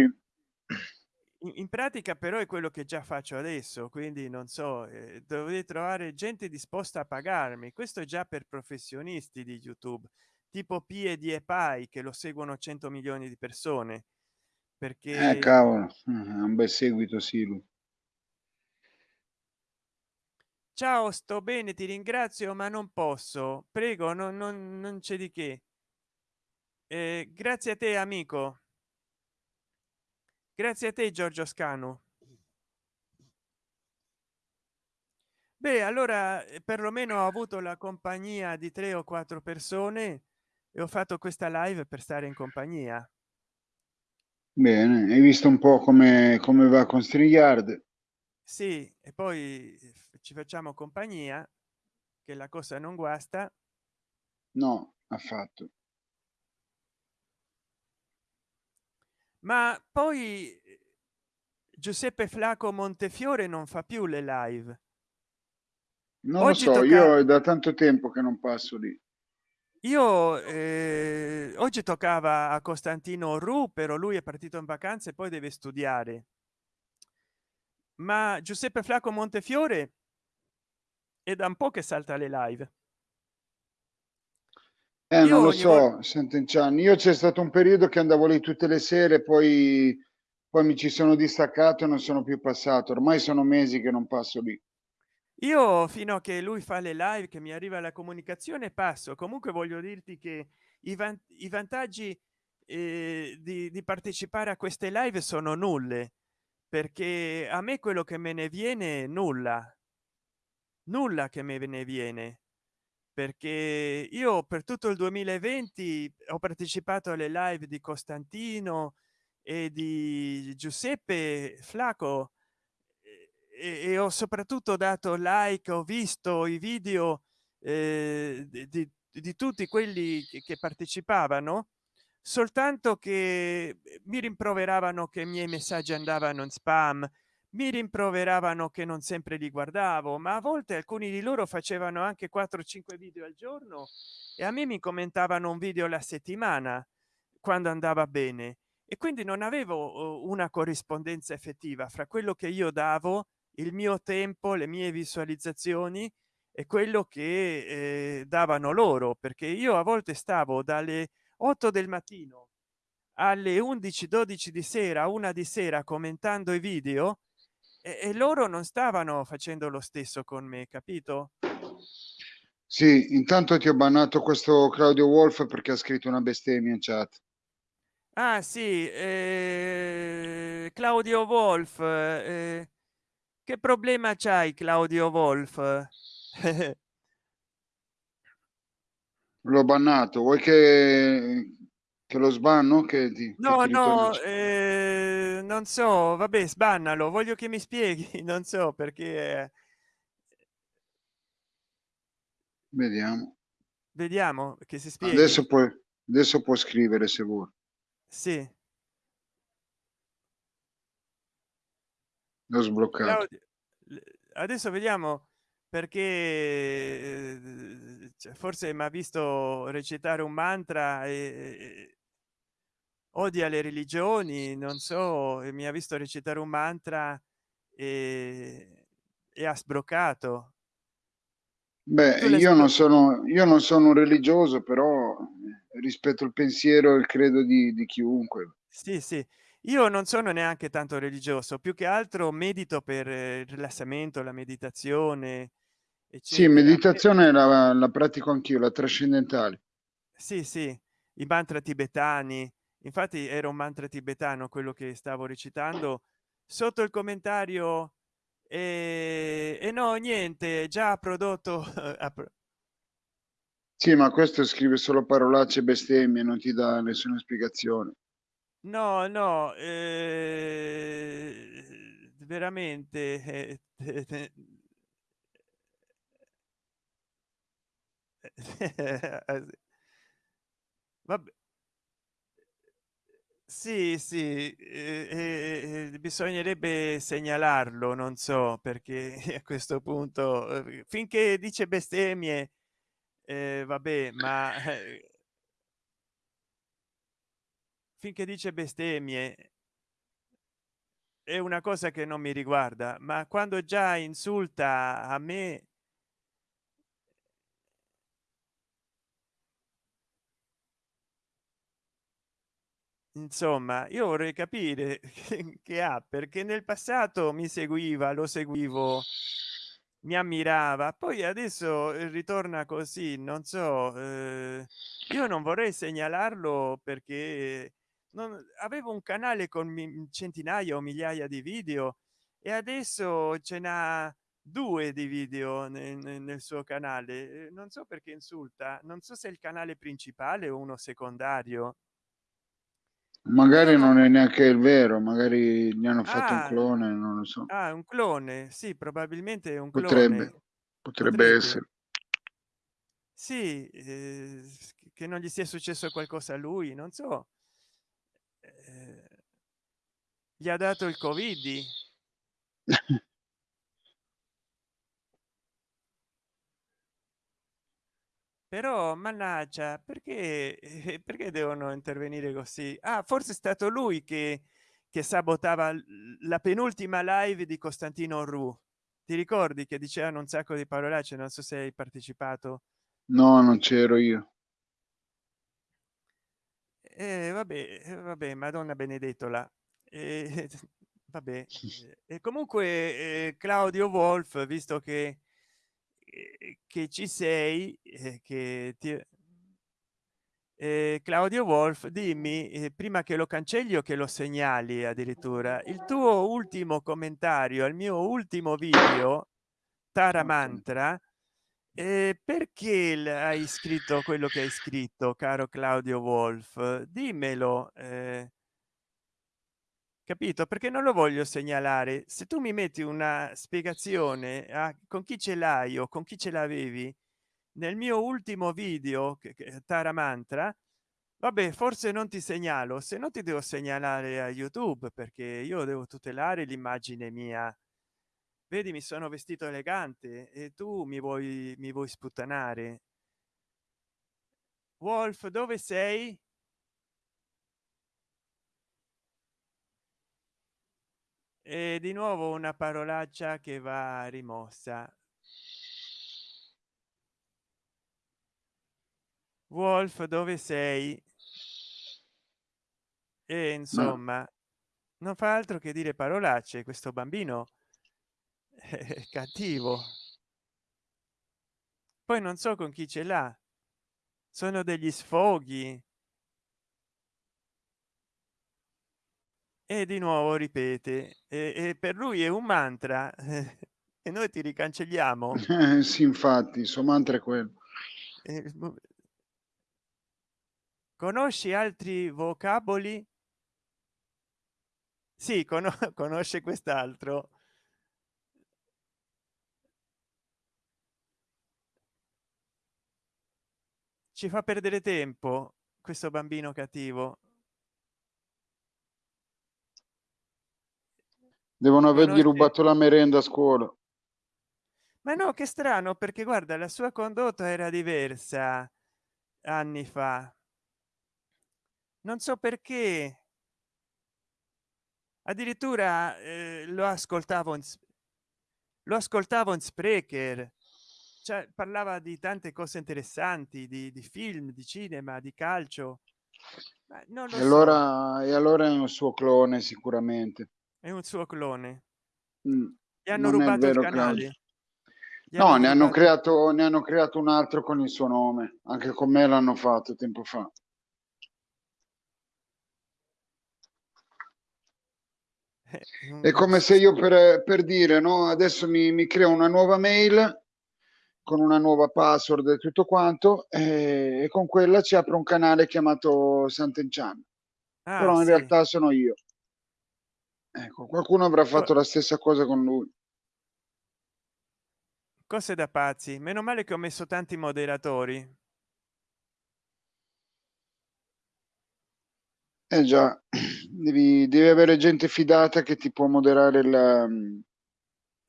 A: in, in, pratica però è quello che già faccio adesso quindi non so eh, dovete trovare gente disposta a pagarmi. Questo è già per professionisti di youtube tipo pie di epai che lo seguono 100 milioni di persone perché
B: eh, cavolo, un bel seguito sì lui.
A: ciao sto bene ti ringrazio ma non posso. Prego non, non, non c'è di che eh, grazie a te amico. Grazie a te giorgio scano beh allora eh, perlomeno ho avuto la compagnia di tre o quattro persone e ho fatto questa live per stare in compagnia.
B: Bene hai visto un po come come va con strigliard?
A: Sì e poi ci facciamo compagnia che la cosa non guasta.
B: No affatto
A: ma poi giuseppe flaco montefiore non fa più le live.
B: Non Oggi lo so tocca... io è da tanto tempo che non passo lì.
A: Io eh, oggi toccava a costantino ru però lui è partito in vacanze e poi deve studiare. Ma giuseppe flaco montefiore è da un po che salta le live
B: eh, non lo so volta... Sant'Enciani io c'è stato un periodo che andavo lì tutte le sere poi poi mi ci sono distaccato e non sono più passato. Ormai sono mesi che non passo lì.
A: Io fino a che lui fa le live che mi arriva la comunicazione passo. Comunque voglio dirti che i, van i vantaggi eh, di, di, partecipare a queste live sono nulle perché a me quello che me ne viene nulla. Nulla che me ne viene perché io per tutto il 2020 ho partecipato alle live di costantino e di giuseppe flaco e, e ho soprattutto dato like ho visto i video eh, di, di, tutti quelli che, che partecipavano soltanto che mi rimproveravano che i miei messaggi andavano in spam mi rimproveravano che non sempre li guardavo ma a volte alcuni di loro facevano anche 4 5 video al giorno e a me mi commentavano un video alla settimana quando andava bene. E quindi non avevo una corrispondenza effettiva fra quello che io davo il mio tempo le mie visualizzazioni e quello che eh, davano loro perché io a volte stavo dalle 8 del mattino alle 11 12 di sera una di sera commentando i video e, e loro non stavano facendo lo stesso con me capito?
B: Sì intanto ti ho bannato questo claudio wolf perché ha scritto una bestemmia in chat.
A: Ah sì eh, claudio wolf eh, che problema c'hai claudio wolf? [laughs]
B: L'ho bannato vuoi che, che lo sbanno? Che ti,
A: no che no eh, non so vabbè sbannalo voglio che mi spieghi [laughs] non so perché
B: vediamo.
A: Vediamo che si spiega
B: adesso puoi adesso può scrivere se vuoi.
A: Sì.
B: L'ho sbloccato.
A: Adesso vediamo perché eh, forse mi ha visto recitare un mantra e odia le religioni non so mi ha visto recitare un mantra e, e ha sbroccato.
B: Beh io non sono io non sono un religioso però rispetto al pensiero e il credo di, di chiunque.
A: Sì sì. Io non sono neanche tanto religioso più che altro medito per il rilassamento la meditazione
B: eccetera. sì meditazione la, la pratico anch'io la trascendentale.
A: Sì sì i mantra tibetani infatti era un mantra tibetano quello che stavo recitando sotto il commentario e, e no niente già prodotto
B: sì ma questo scrive solo parolacce bestemmie non ti dà nessuna spiegazione
A: no no eh, veramente eh, vabbè sì sì eh, eh, bisognerebbe segnalarlo non so perché [laughs] a questo punto eh, finché dice bestemmie eh, vabbè ma eh, finché dice bestemmie è una cosa che non mi riguarda ma quando già insulta a me insomma io vorrei capire [laughs] che ha perché nel passato mi seguiva lo seguivo mi ammirava poi adesso eh, ritorna così non so eh, io non vorrei segnalarlo perché non avevo un canale con centinaia o migliaia di video e adesso ce n'ha due di video nel, nel suo canale eh, non so perché insulta non so se il canale principale o uno secondario
B: magari non, è neanche il vero magari gli hanno fatto
A: ah,
B: un clone non lo so.
A: Ah, un clone sì probabilmente è un
B: potrebbe
A: clone.
B: potrebbe, potrebbe. essere.
A: Sì eh, che non gli sia successo qualcosa a lui non so. Eh, gli ha dato il covid [laughs] però mannaggia perché eh, [laughs] perché devono intervenire così? Ah forse è stato lui che che sabotava la penultima live di costantino ru ti ricordi che dicevano un sacco di parolacce? Non so se hai partecipato.
B: No non c'ero io.
A: Eh, vabbè eh, vabbè madonna benedettola. Eh, [laughs] vabbè [laughs] e comunque eh, claudio wolf visto che eh, che ci sei eh, che ti eh, claudio wolf dimmi eh, prima che lo cancelli o che lo segnali addirittura il tuo ultimo commentario al mio ultimo video tara mantra eh, perché hai scritto quello che hai scritto caro claudio wolf? Dimmelo eh, capito? Perché non lo voglio segnalare. Se tu mi metti una spiegazione a con chi ce l'hai o con chi ce l'avevi nel mio ultimo video che, che tara mantra vabbè forse non ti segnalo. Se no ti devo segnalare a youtube perché io devo tutelare l'immagine mia. Vedi mi sono vestito elegante e tu mi vuoi mi vuoi sputtanare. Wolf dove sei e di nuovo una parolaccia che va rimossa. Wolf dove sei? E insomma no. non fa altro che dire parolacce. Questo bambino [laughs] è cattivo. Poi non so con chi ce l'ha. Sono degli sfoghi e di nuovo ripete e, e per lui è un mantra [laughs] e noi ti ricancelliamo.
B: Eh, [laughs] sì infatti il suo mantra è quello.
A: Eh, conosci altri vocaboli? Sì con [laughs] conosce quest'altro. Ci fa perdere tempo questo bambino cattivo
B: devono avergli rubato la merenda a scuola.
A: Ma no che strano perché guarda la sua condotta era diversa anni fa. Non so perché. Addirittura eh, lo ascoltavo in, lo ascoltavo in sprecher. Cioè parlava di tante cose interessanti di, di film di cinema di calcio.
B: Ma non e allora so. e allora è un suo clone sicuramente
A: è un suo clone.
B: Mm,
A: gli hanno rubato il canale.
B: No ne hanno creato ne hanno creato un altro con il suo nome. Anche con me l'hanno fatto tempo fa. È come se io per, per dire no adesso mi, mi, creo una nuova mail con una nuova password e tutto quanto e, e con quella ci apro un canale chiamato Sant'Enchan ah, però in sì. realtà sono io ecco qualcuno avrà fatto la stessa cosa con lui.
A: Cose da pazzi. Meno male che ho messo tanti moderatori.
B: Eh già, devi, devi avere gente fidata che ti può moderare il, mm,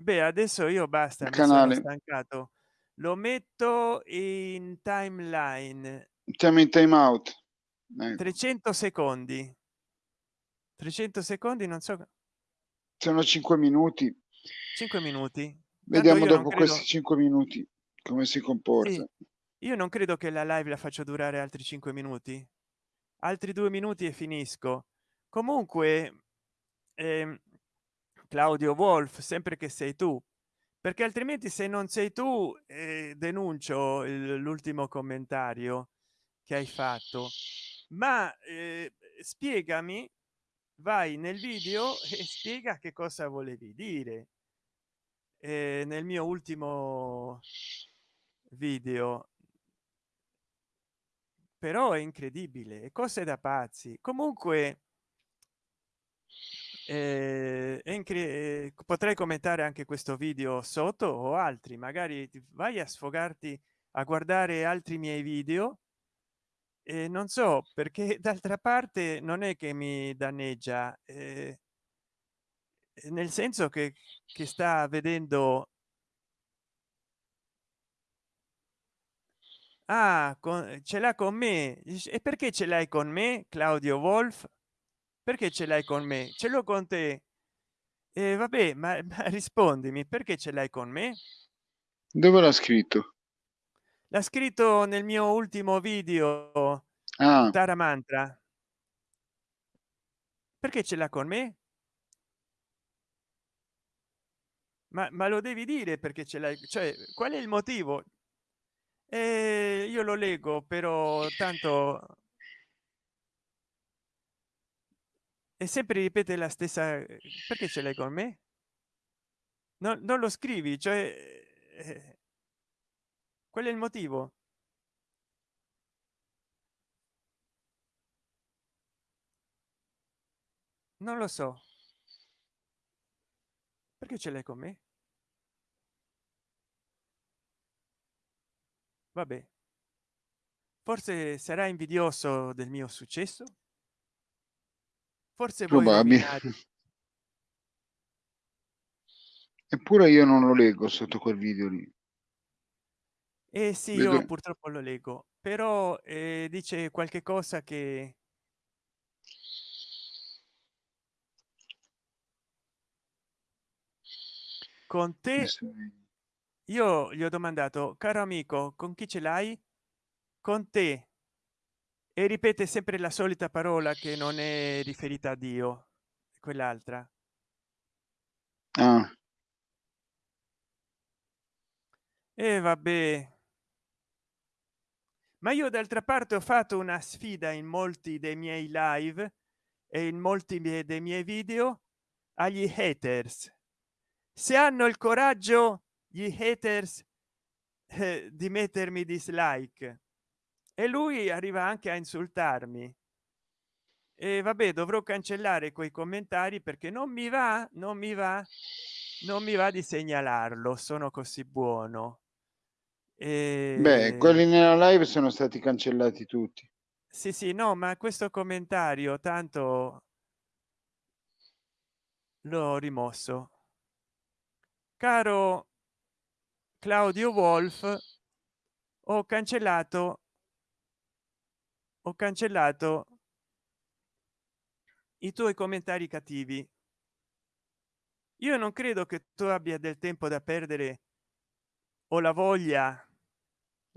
A: beh adesso io basta
B: il canale.
A: stancato. Lo metto in timeline.
B: Siamo in time out
A: ecco. 300 secondi. 300 secondi non so
B: sono cinque minuti.
A: 5 minuti.
B: Vediamo dopo credo... questi cinque minuti come si comporta.
A: Sì, io non credo che la live la faccio durare altri cinque minuti. Altri due minuti e finisco. Comunque eh, claudio wolf sempre che sei tu. Perché altrimenti se non sei tu eh, denuncio l'ultimo commentario che hai fatto. Ma eh, spiegami vai nel video e spiega che cosa volevi dire. Eh, nel mio ultimo video. Però è incredibile cose da pazzi. Comunque eh, eh, potrei commentare anche questo video sotto o altri magari vai a sfogarti a guardare altri miei video e non so perché [laughs] d'altra parte non è che mi danneggia eh, nel senso che, che sta vedendo ah con, ce l'ha con me. E perché ce l'hai con me claudio wolf? Perché ce l'hai con me? Ce l'ho con te. E vabbè ma, [laughs] ma rispondimi perché ce l'hai con me?
B: Dove l'ha scritto
A: l'ha scritto nel mio ultimo video
B: ah.
A: Tara Mantra. Perché ce l'ha con me? Ma, ma lo devi dire perché ce l'hai cioè qual è il motivo? E io lo leggo però tanto e sempre ripete la stessa perché ce l'hai con me? No, non lo scrivi cioè eh, qual è il motivo. Non lo so. Perché ce l'hai con me? Vabbè. Forse sarà invidioso del mio successo? Forse
B: probabile. [laughs] eppure io non lo leggo sotto quel video lì
A: eh sì Vedo... io purtroppo lo leggo però eh, dice qualche cosa che con te io gli ho domandato caro amico con chi ce l'hai? Con te. E ripete sempre la solita parola che non è riferita a dio quell'altra.
B: Ah.
A: e vabbè ma io d'altra parte ho fatto una sfida in molti dei miei live e in molti dei miei video agli haters. Se hanno il coraggio gli haters eh, di mettermi dislike. E lui arriva anche a insultarmi. E vabbè dovrò cancellare quei commentari perché non mi va non mi va non mi va di segnalarlo sono così buono
B: e... beh quelli nella live sono stati cancellati tutti.
A: Sì sì no ma questo commentario tanto l'ho rimosso. Caro claudio wolf ho cancellato ho cancellato i tuoi commentari cattivi. Io non credo che tu abbia del tempo da perdere o la voglia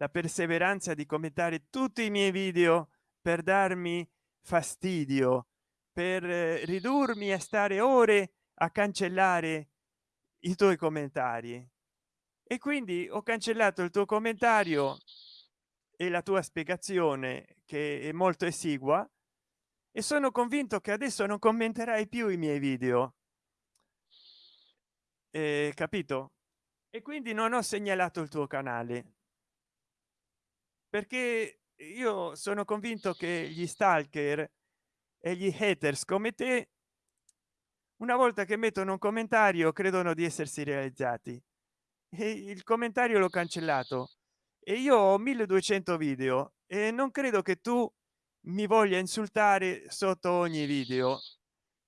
A: la perseveranza di commentare tutti i miei video per darmi fastidio per eh, ridurmi a stare ore a cancellare i tuoi commentari. E quindi ho cancellato il tuo commentario e la tua spiegazione che è molto esigua e sono convinto che adesso non commenterai più i miei video. Eh, capito? E quindi non ho segnalato il tuo canale perché io sono convinto che gli stalker e gli haters come te una volta che mettono un commentario credono di essersi realizzati. E il commentario l'ho cancellato. E io ho 1200 video e non credo che tu mi voglia insultare sotto ogni video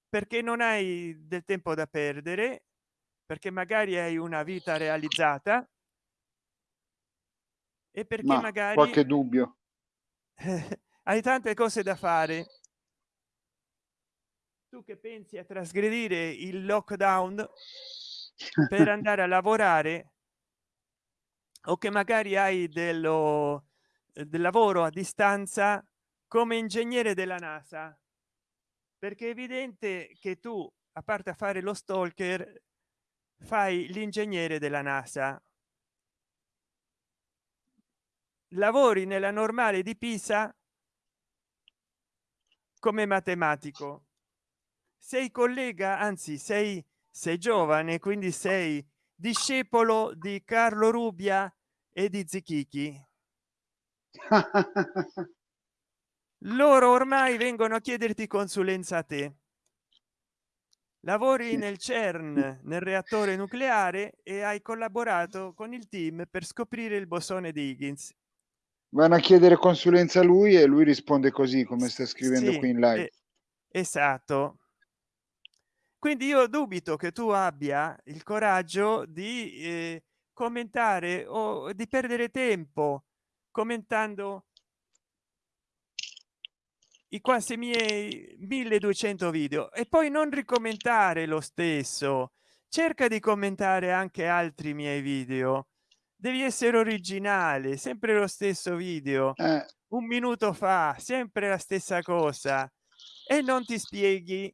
A: perché non hai del tempo da perdere perché magari hai una vita realizzata e perché Ma magari
B: qualche dubbio? [laughs]
A: Hai tante cose da fare. Tu che pensi a trasgredire il lockdown per [laughs] andare a lavorare o che magari hai dello del lavoro a distanza come ingegnere della nasa? Perché è evidente che tu a parte a fare lo stalker fai l'ingegnere della nasa lavori nella normale di pisa come matematico. Sei collega anzi sei sei giovane quindi sei discepolo di carlo rubia e di zichichi. [laughs] Loro ormai vengono a chiederti consulenza a te. Lavori nel cern nel reattore nucleare e hai collaborato con il team per scoprire il bosone di higgins
B: vanno a chiedere consulenza a lui e lui risponde così come sta scrivendo sì, qui in live.
A: eh, esatto. Quindi io dubito che tu abbia il coraggio di eh, commentare o di perdere tempo commentando i quasi miei 1200 video e poi non ricommentare lo stesso. Cerca di commentare anche altri miei video devi essere originale sempre lo stesso video. Eh. un minuto fa sempre la stessa cosa. E non ti spieghi.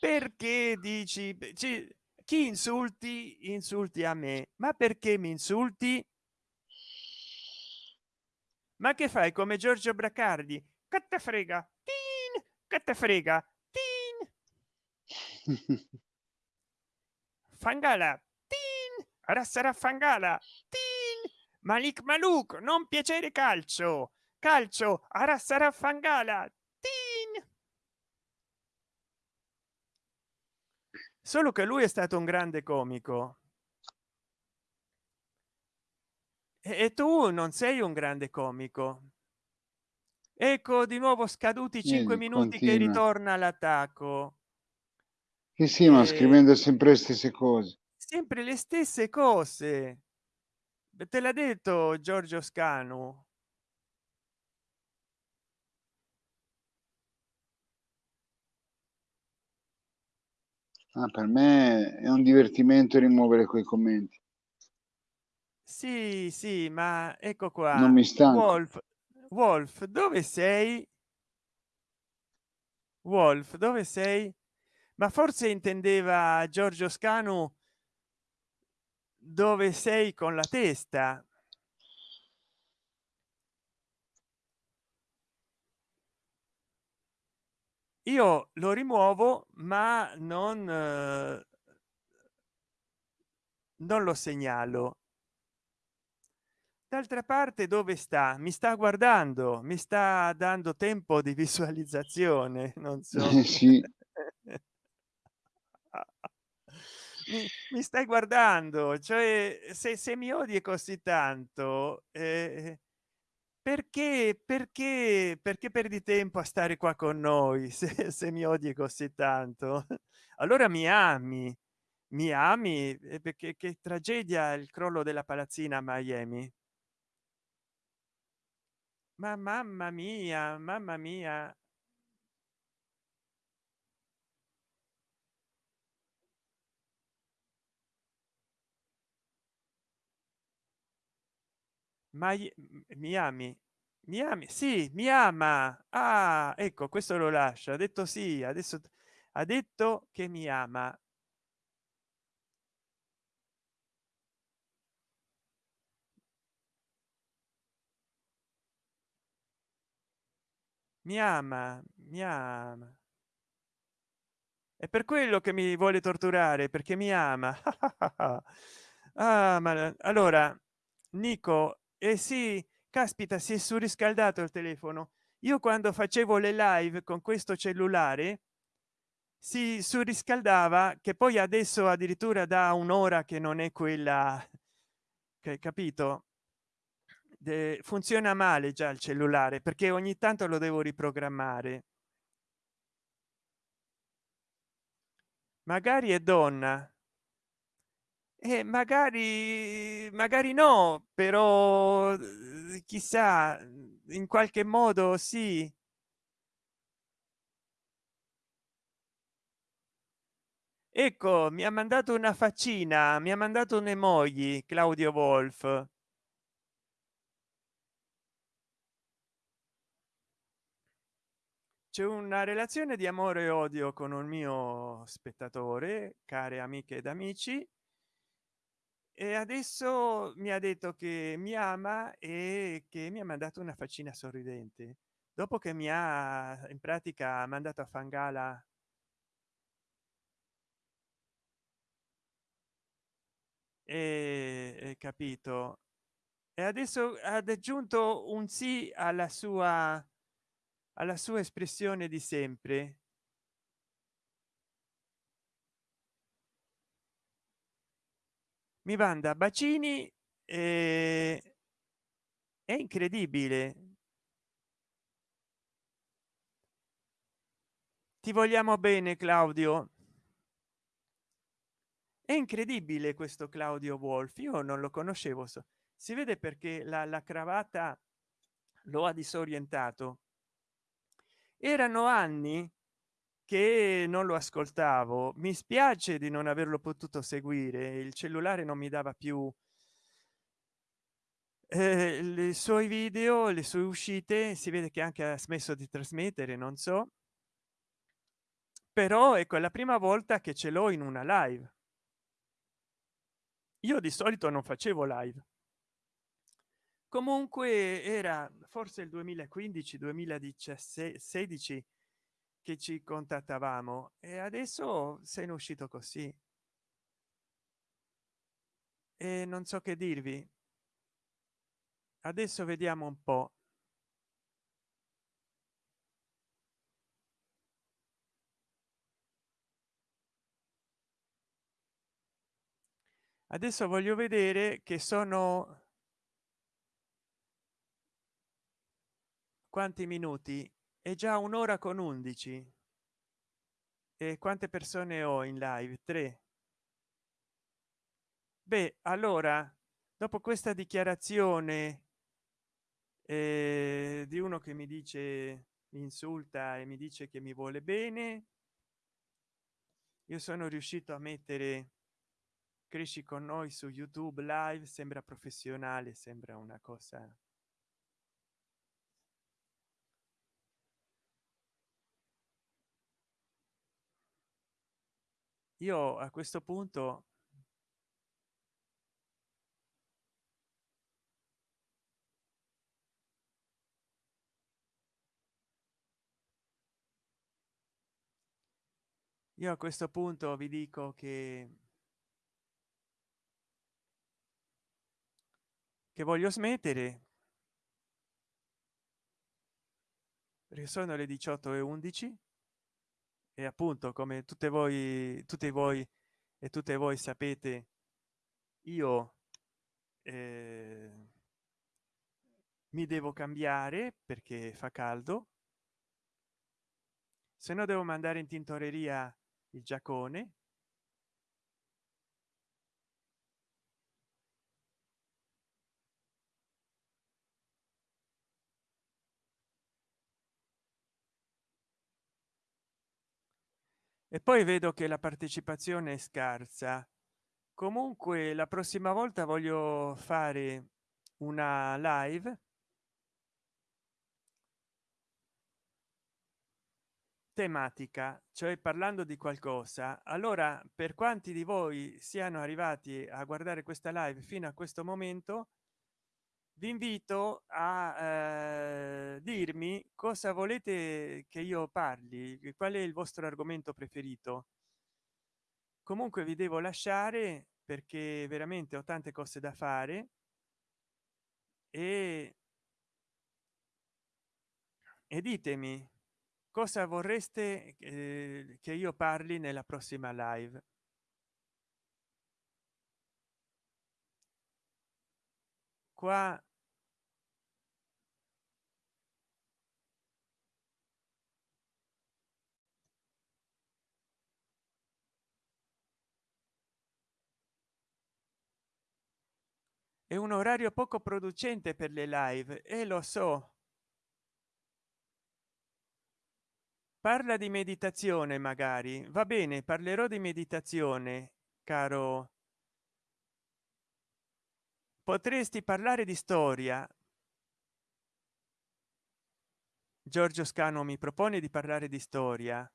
A: Perché dici chi insulti insulti a me. Ma perché mi insulti? Ma che fai come giorgio bracardi? Che te frega? Tin, che te frega? Tin. [laughs] fangala sarà fangala. Malik maluk non piacere calcio. Calcio ora sarà fangala. Solo che lui è stato un grande comico. E tu non sei un grande comico. Ecco di nuovo scaduti cinque minuti continua. che ritorna l'attacco
B: sì, sì, ma scrivendo sempre le stesse cose
A: sempre le stesse cose. Te l'ha detto giorgio scanu?
B: Ah, per me è un divertimento rimuovere quei commenti.
A: Sì sì ma ecco qua.
B: non mi stanco.
A: Wolf wolf dove sei? Wolf dove sei? Ma forse intendeva giorgio scanu dove sei con la testa? Io lo rimuovo ma non eh, non lo segnalo. D'altra parte dove sta? Mi sta guardando mi sta dando tempo di visualizzazione non so. [laughs]
B: Sì. [laughs]
A: mi, stai guardando cioè se, se mi odi così tanto eh, perché perché perché perdi tempo a stare qua con noi [laughs] se, se mi odi così tanto? Allora mi ami mi ami eh, perché che tragedia il crollo della palazzina a miami. Ma mamma mia mamma mia mi ami? Mi ami? Sì mi ama. Ah ecco questo lo lascio. Ha detto sì adesso ha detto che mi ama. Mi ama mi ama. È per quello che mi vuole torturare perché mi ama. [laughs] Ah, ma allora nico eh sì caspita si è surriscaldato il telefono. Io quando facevo le live con questo cellulare si surriscaldava che poi adesso addirittura da un'ora che non è quella che capito? De, funziona male già il cellulare perché ogni tanto lo devo riprogrammare. Magari è donna eh, magari magari no però eh, chissà mm, in qualche modo sì. Ecco mi ha mandato una faccina mi ha mandato un emoji claudio wolf. C'è una relazione di amore e odio con un mio spettatore care amiche ed amici e adesso mi ha detto che mi ama e che mi ha mandato una faccina sorridente. Dopo che mi ha in pratica mandato a fangala e capito. E adesso ha aggiunto un sì alla sua alla sua espressione di sempre mi manda bacini e è incredibile. Ti vogliamo bene claudio? È incredibile questo claudio wolf io non lo conoscevo so si vede perché la, la cravatta lo ha disorientato. Erano anni che non lo ascoltavo mi spiace di non averlo potuto seguire il cellulare non mi dava più eh, i suoi video le sue uscite si vede che anche ha smesso di trasmettere non so. Però ecco è la prima volta che ce l'ho in una live. Io di solito non facevo live. Comunque era forse il 2015 2017 16 che ci contattavamo e adesso sei uscito così. E non so che dirvi. Adesso vediamo un po. Adesso voglio vedere che sono quanti minuti è già un'ora con 11 e quante persone ho in live? 3 beh allora dopo questa dichiarazione eh, di uno che mi dice mi insulta e mi dice che mi vuole bene io sono riuscito a mettere cresci con noi su youtube live sembra professionale sembra una cosa io a questo punto io a questo punto vi dico che che voglio smettere. Perché sono le 18 e 11 e appunto come tutte voi tutti voi e tutte voi sapete io eh, mi devo cambiare perché fa caldo. Se no devo mandare in tintoreria il giacone e poi vedo che la partecipazione è scarsa. Comunque la prossima volta voglio fare una live. Tematica cioè parlando di qualcosa. Allora per quanti di voi siano arrivati a guardare questa live fino a questo momento vi invito a eh, dirmi cosa volete che io parli qual è il vostro argomento preferito. Comunque vi devo lasciare perché veramente ho tante cose da fare. E e ditemi cosa vorreste eh, che io parli nella prossima live qua. È un orario poco producente per le live e lo so. Parla di meditazione magari. Va bene parlerò di meditazione caro potresti parlare di storia? Giorgio scano mi propone di parlare di storia.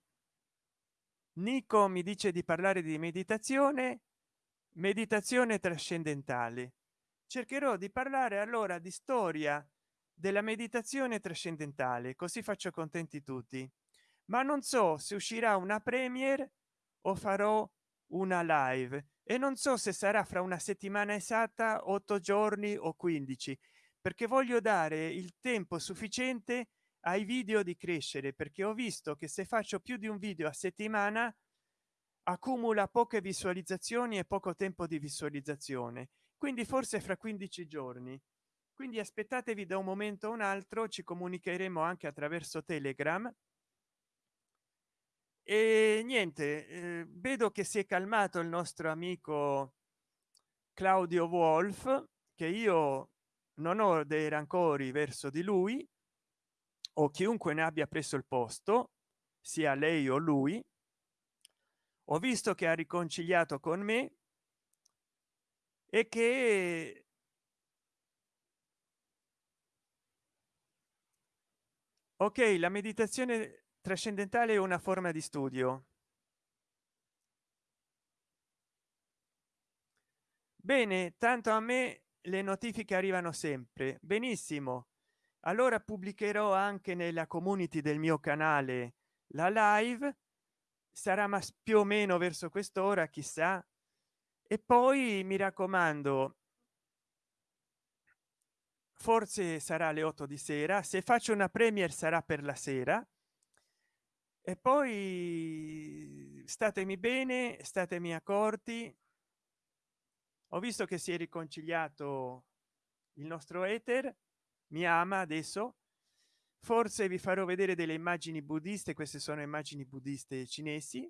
A: Nico mi dice di parlare di meditazione meditazione trascendentale. Cercherò di parlare allora di storia della meditazione trascendentale così faccio contenti tutti. Ma non so se uscirà una premiere o farò una live e non so se sarà fra una settimana esatta otto giorni o 15 perché voglio dare il tempo sufficiente ai video di crescere perché ho visto che se faccio più di un video a settimana accumula poche visualizzazioni e poco tempo di visualizzazione quindi forse fra 15 giorni. Quindi aspettatevi da un momento a un altro ci comunicheremo anche attraverso telegram e niente eh, vedo che si è calmato il nostro amico claudio wolf che io non ho dei rancori verso di lui o chiunque ne abbia preso il posto sia lei o lui. Ho visto che ha riconciliato con me e che ok la meditazione trascendentale è una forma di studio. Bene tanto a me le notifiche arrivano sempre. Benissimo. Allora pubblicherò anche nella community del mio canale la live. Sarà ma più o meno verso quest'ora chissà. E poi mi raccomando forse sarà alle 8 di sera. Se faccio una premier sarà per la sera e poi statemi bene statemi accorti. Ho visto che si è riconciliato il nostro ether mi ama adesso. Forse vi farò vedere delle immagini buddiste queste sono immagini buddiste cinesi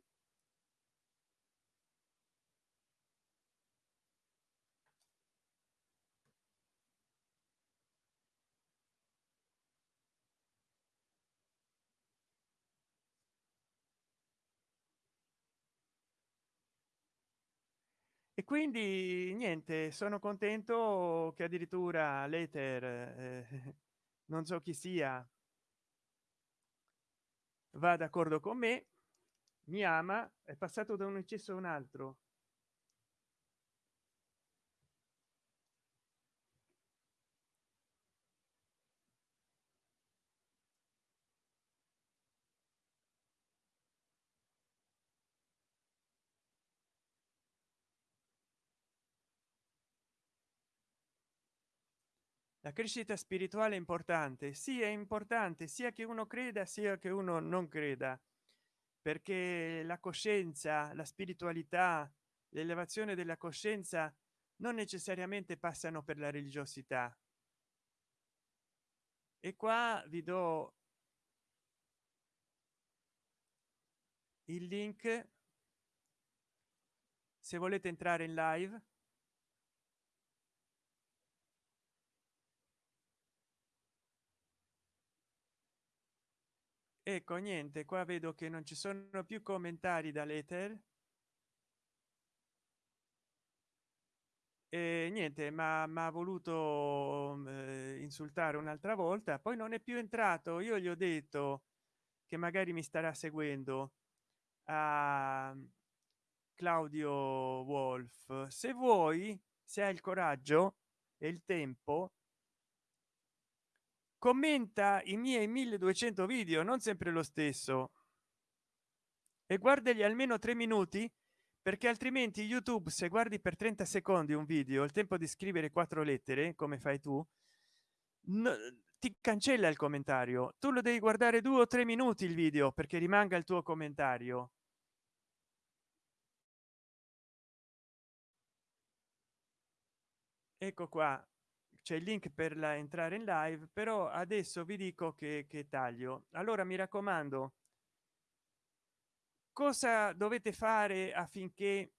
A: quindi niente sono contento che addirittura l'ether eh, [laughs] non so chi sia va d'accordo con me mi ama è passato da un eccesso a un altro la crescita spirituale è importante sì è importante sia che uno creda sia che uno non creda. Perché la coscienza la spiritualità l'elevazione della coscienza non necessariamente passano per la religiosità. E qua vi do il link. Se volete entrare in live ecco niente qua vedo che non ci sono più commentari dall'ether. E niente ma ha voluto eh, insultare un'altra volta. Poi non è più entrato. Io gli ho detto che magari mi starà seguendo a claudio wolf. Se vuoi se hai il coraggio e il tempo commenta i miei 1200 video non sempre lo stesso. E guardagli almeno tre minuti perché altrimenti youtube se guardi per 30 secondi un video il tempo di scrivere quattro lettere come fai tu no, ti cancella il commentario. Tu lo devi guardare due o tre minuti il video perché rimanga il tuo commentario. Ecco qua c'è il link per la entrare in live però adesso vi dico che, che taglio. Allora mi raccomando cosa dovete fare affinché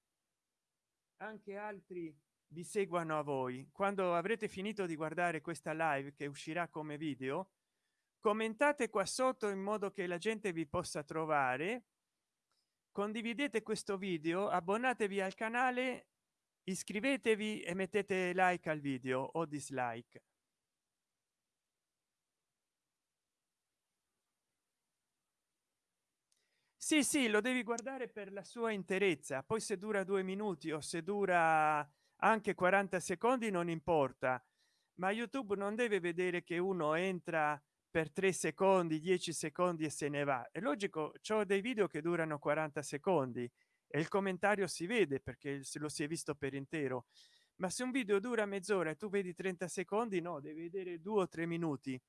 A: anche altri vi seguano a voi? Quando avrete finito di guardare questa live che uscirà come video commentate qua sotto in modo che la gente vi possa trovare. Condividete questo video abbonatevi al canale iscrivetevi e mettete like al video o dislike. Sì sì lo devi guardare per la sua interezza. Poi se dura due minuti o se dura anche 40 secondi non importa. Ma youtube non deve vedere che uno entra per tre secondi 10 secondi e se ne va. È logico ciò dei video che durano 40 secondi e il commentario si vede perché se lo si è visto per intero. Ma se un video dura mezz'ora e tu vedi 30 secondi no devi vedere due o tre minuti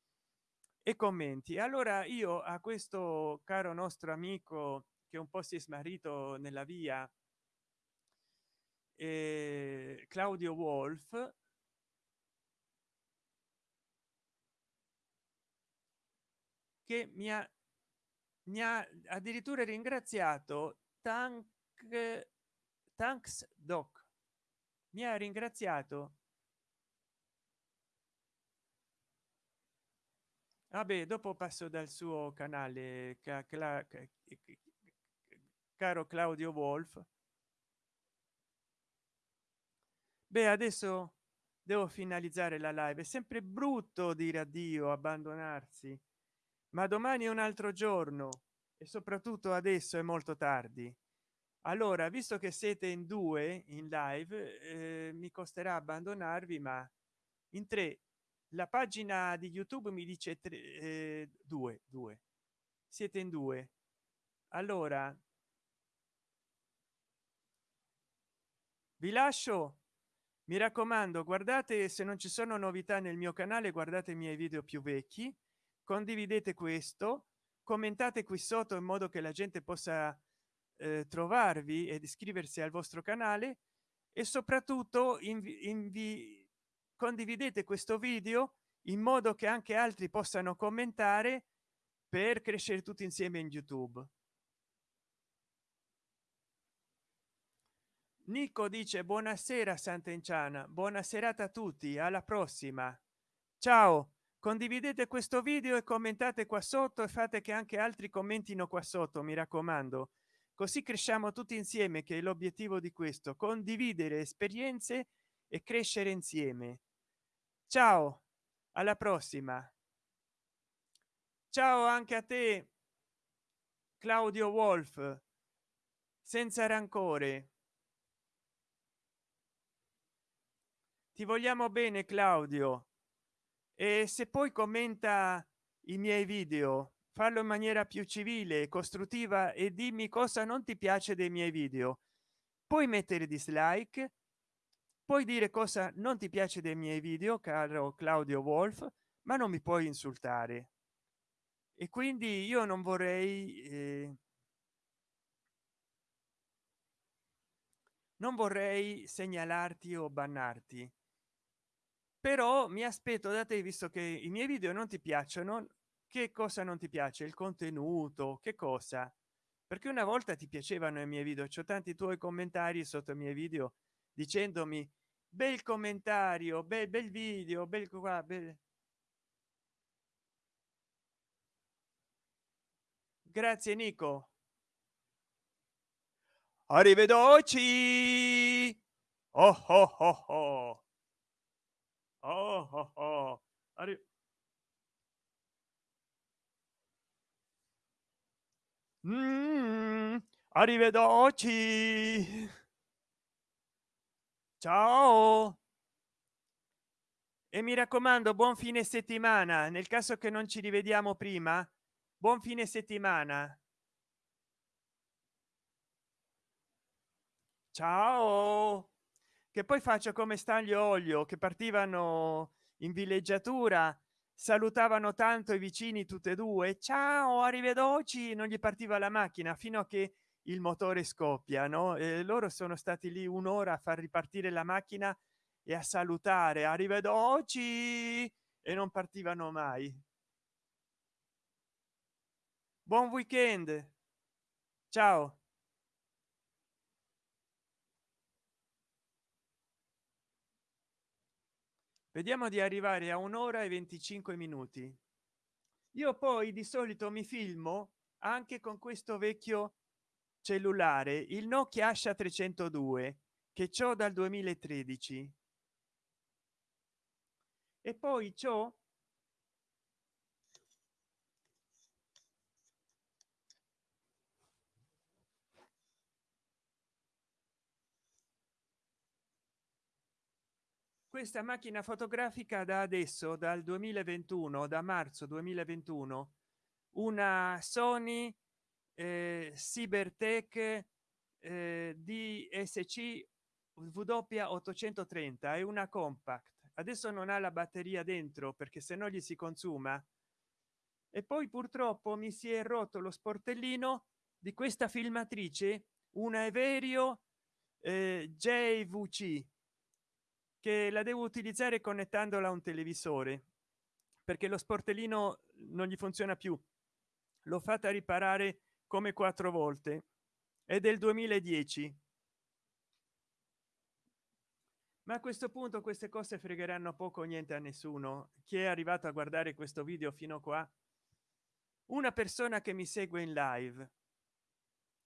A: e commenti. Allora io a questo caro nostro amico che un po si è smarrito nella via eh, claudio wolf che mi ha mi ha addirittura ringraziato tank thanks doc. Mi ha ringraziato. Vabbè dopo passo dal suo canale caro claudio wolf. Beh adesso devo finalizzare la live. È sempre brutto dire addio abbandonarsi. Ma domani è un altro giorno e soprattutto adesso è molto tardi allora visto che siete in due in live eh, mi costerà abbandonarvi ma in tre la pagina di youtube mi dice tre, eh, due due. Siete in due. Allora. Vi lascio. Mi raccomando guardate se non ci sono novità nel mio canale guardate i miei video più vecchi. Condividete questo. Commentate qui sotto in modo che la gente possa eh, trovarvi ed iscriversi al vostro canale e soprattutto invi, condividete questo video in modo che anche altri possano commentare per crescere tutti insieme in youtube. Nico dice buonasera sant'enciana. Buona serata a tutti. Alla prossima. Ciao. Condividete questo video e commentate qua sotto e fate che anche altri commentino qua sotto mi raccomando così cresciamo tutti insieme che è l'obiettivo di questo condividere esperienze e crescere insieme. Ciao alla prossima. Ciao anche a te claudio wolf senza rancore. Ti vogliamo bene claudio. E se poi commenta i miei video farlo in maniera più civile costruttiva e dimmi cosa non ti piace dei miei video. Puoi mettere dislike puoi dire cosa non ti piace dei miei video caro claudio wolf ma non mi puoi insultare. E quindi io non vorrei eh, non vorrei segnalarti o bannarti. Però mi aspetto da te visto che i miei video non ti piacciono che cosa non ti piace? Il contenuto? Che cosa? Perché una volta ti piacevano i miei video c'ho tanti tuoi commentari sotto i miei video dicendomi bel commentario bel, bel video bel qua bel... grazie nico. Arrivederci. Oh oh oh oh. Oh oh oh. Arri mm, arrivederci. Ciao. E mi raccomando buon fine settimana. Nel caso che non ci rivediamo prima buon fine settimana. Ciao. Che poi faccio come staglio olio che partivano in villeggiatura salutavano tanto i vicini tutte e due ciao arrivederci non gli partiva la macchina fino a che il motore scoppia no? E loro sono stati lì un'ora a far ripartire la macchina e a salutare arrivederci e non partivano mai. Buon weekend. Ciao vediamo di arrivare a un'ora e 25 minuti. Io poi di solito mi filmo anche con questo vecchio cellulare il nokia asha 302 che ciò dal 2013 e poi ciò questa macchina fotografica da adesso dal 2021 da marzo 2021 una sony eh, cybertech eh, dsc w 830 è una compact. Adesso non ha la batteria dentro perché se no gli si consuma. E poi purtroppo mi si è rotto lo sportellino di questa filmatrice una everio eh, jvc che la devo utilizzare connettandola a un televisore perché lo sportellino non gli funziona più. L'ho fatta riparare come quattro volte. È del 2010 ma a questo punto queste cose fregheranno poco o niente a nessuno. Chi è arrivato a guardare questo video fino qua? Una persona che mi segue in live.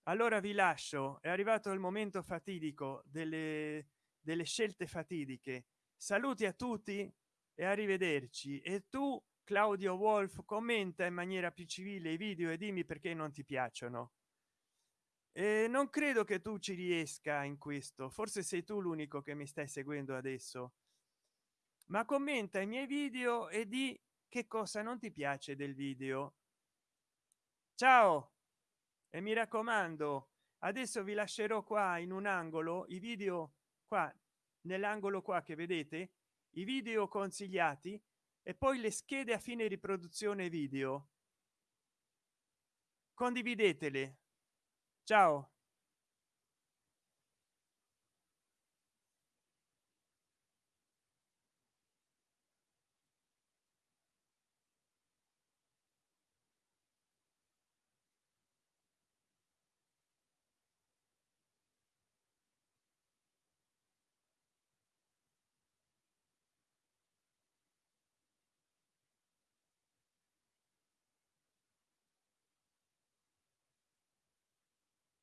A: Allora vi lascio. È arrivato il momento fatidico delle delle scelte fatidiche. Saluti a tutti e arrivederci. E tu claudio wolf commenta in maniera più civile i video e dimmi perché non ti piacciono. E non credo che tu ci riesca in questo. Forse sei tu l'unico che mi stai seguendo adesso. Ma commenta i miei video e di che cosa non ti piace del video. Ciao! E mi raccomando adesso vi lascerò qua in un angolo i video qua nell'angolo qua che vedete i video consigliati e poi le schede a fine riproduzione video. Condividetele. Ciao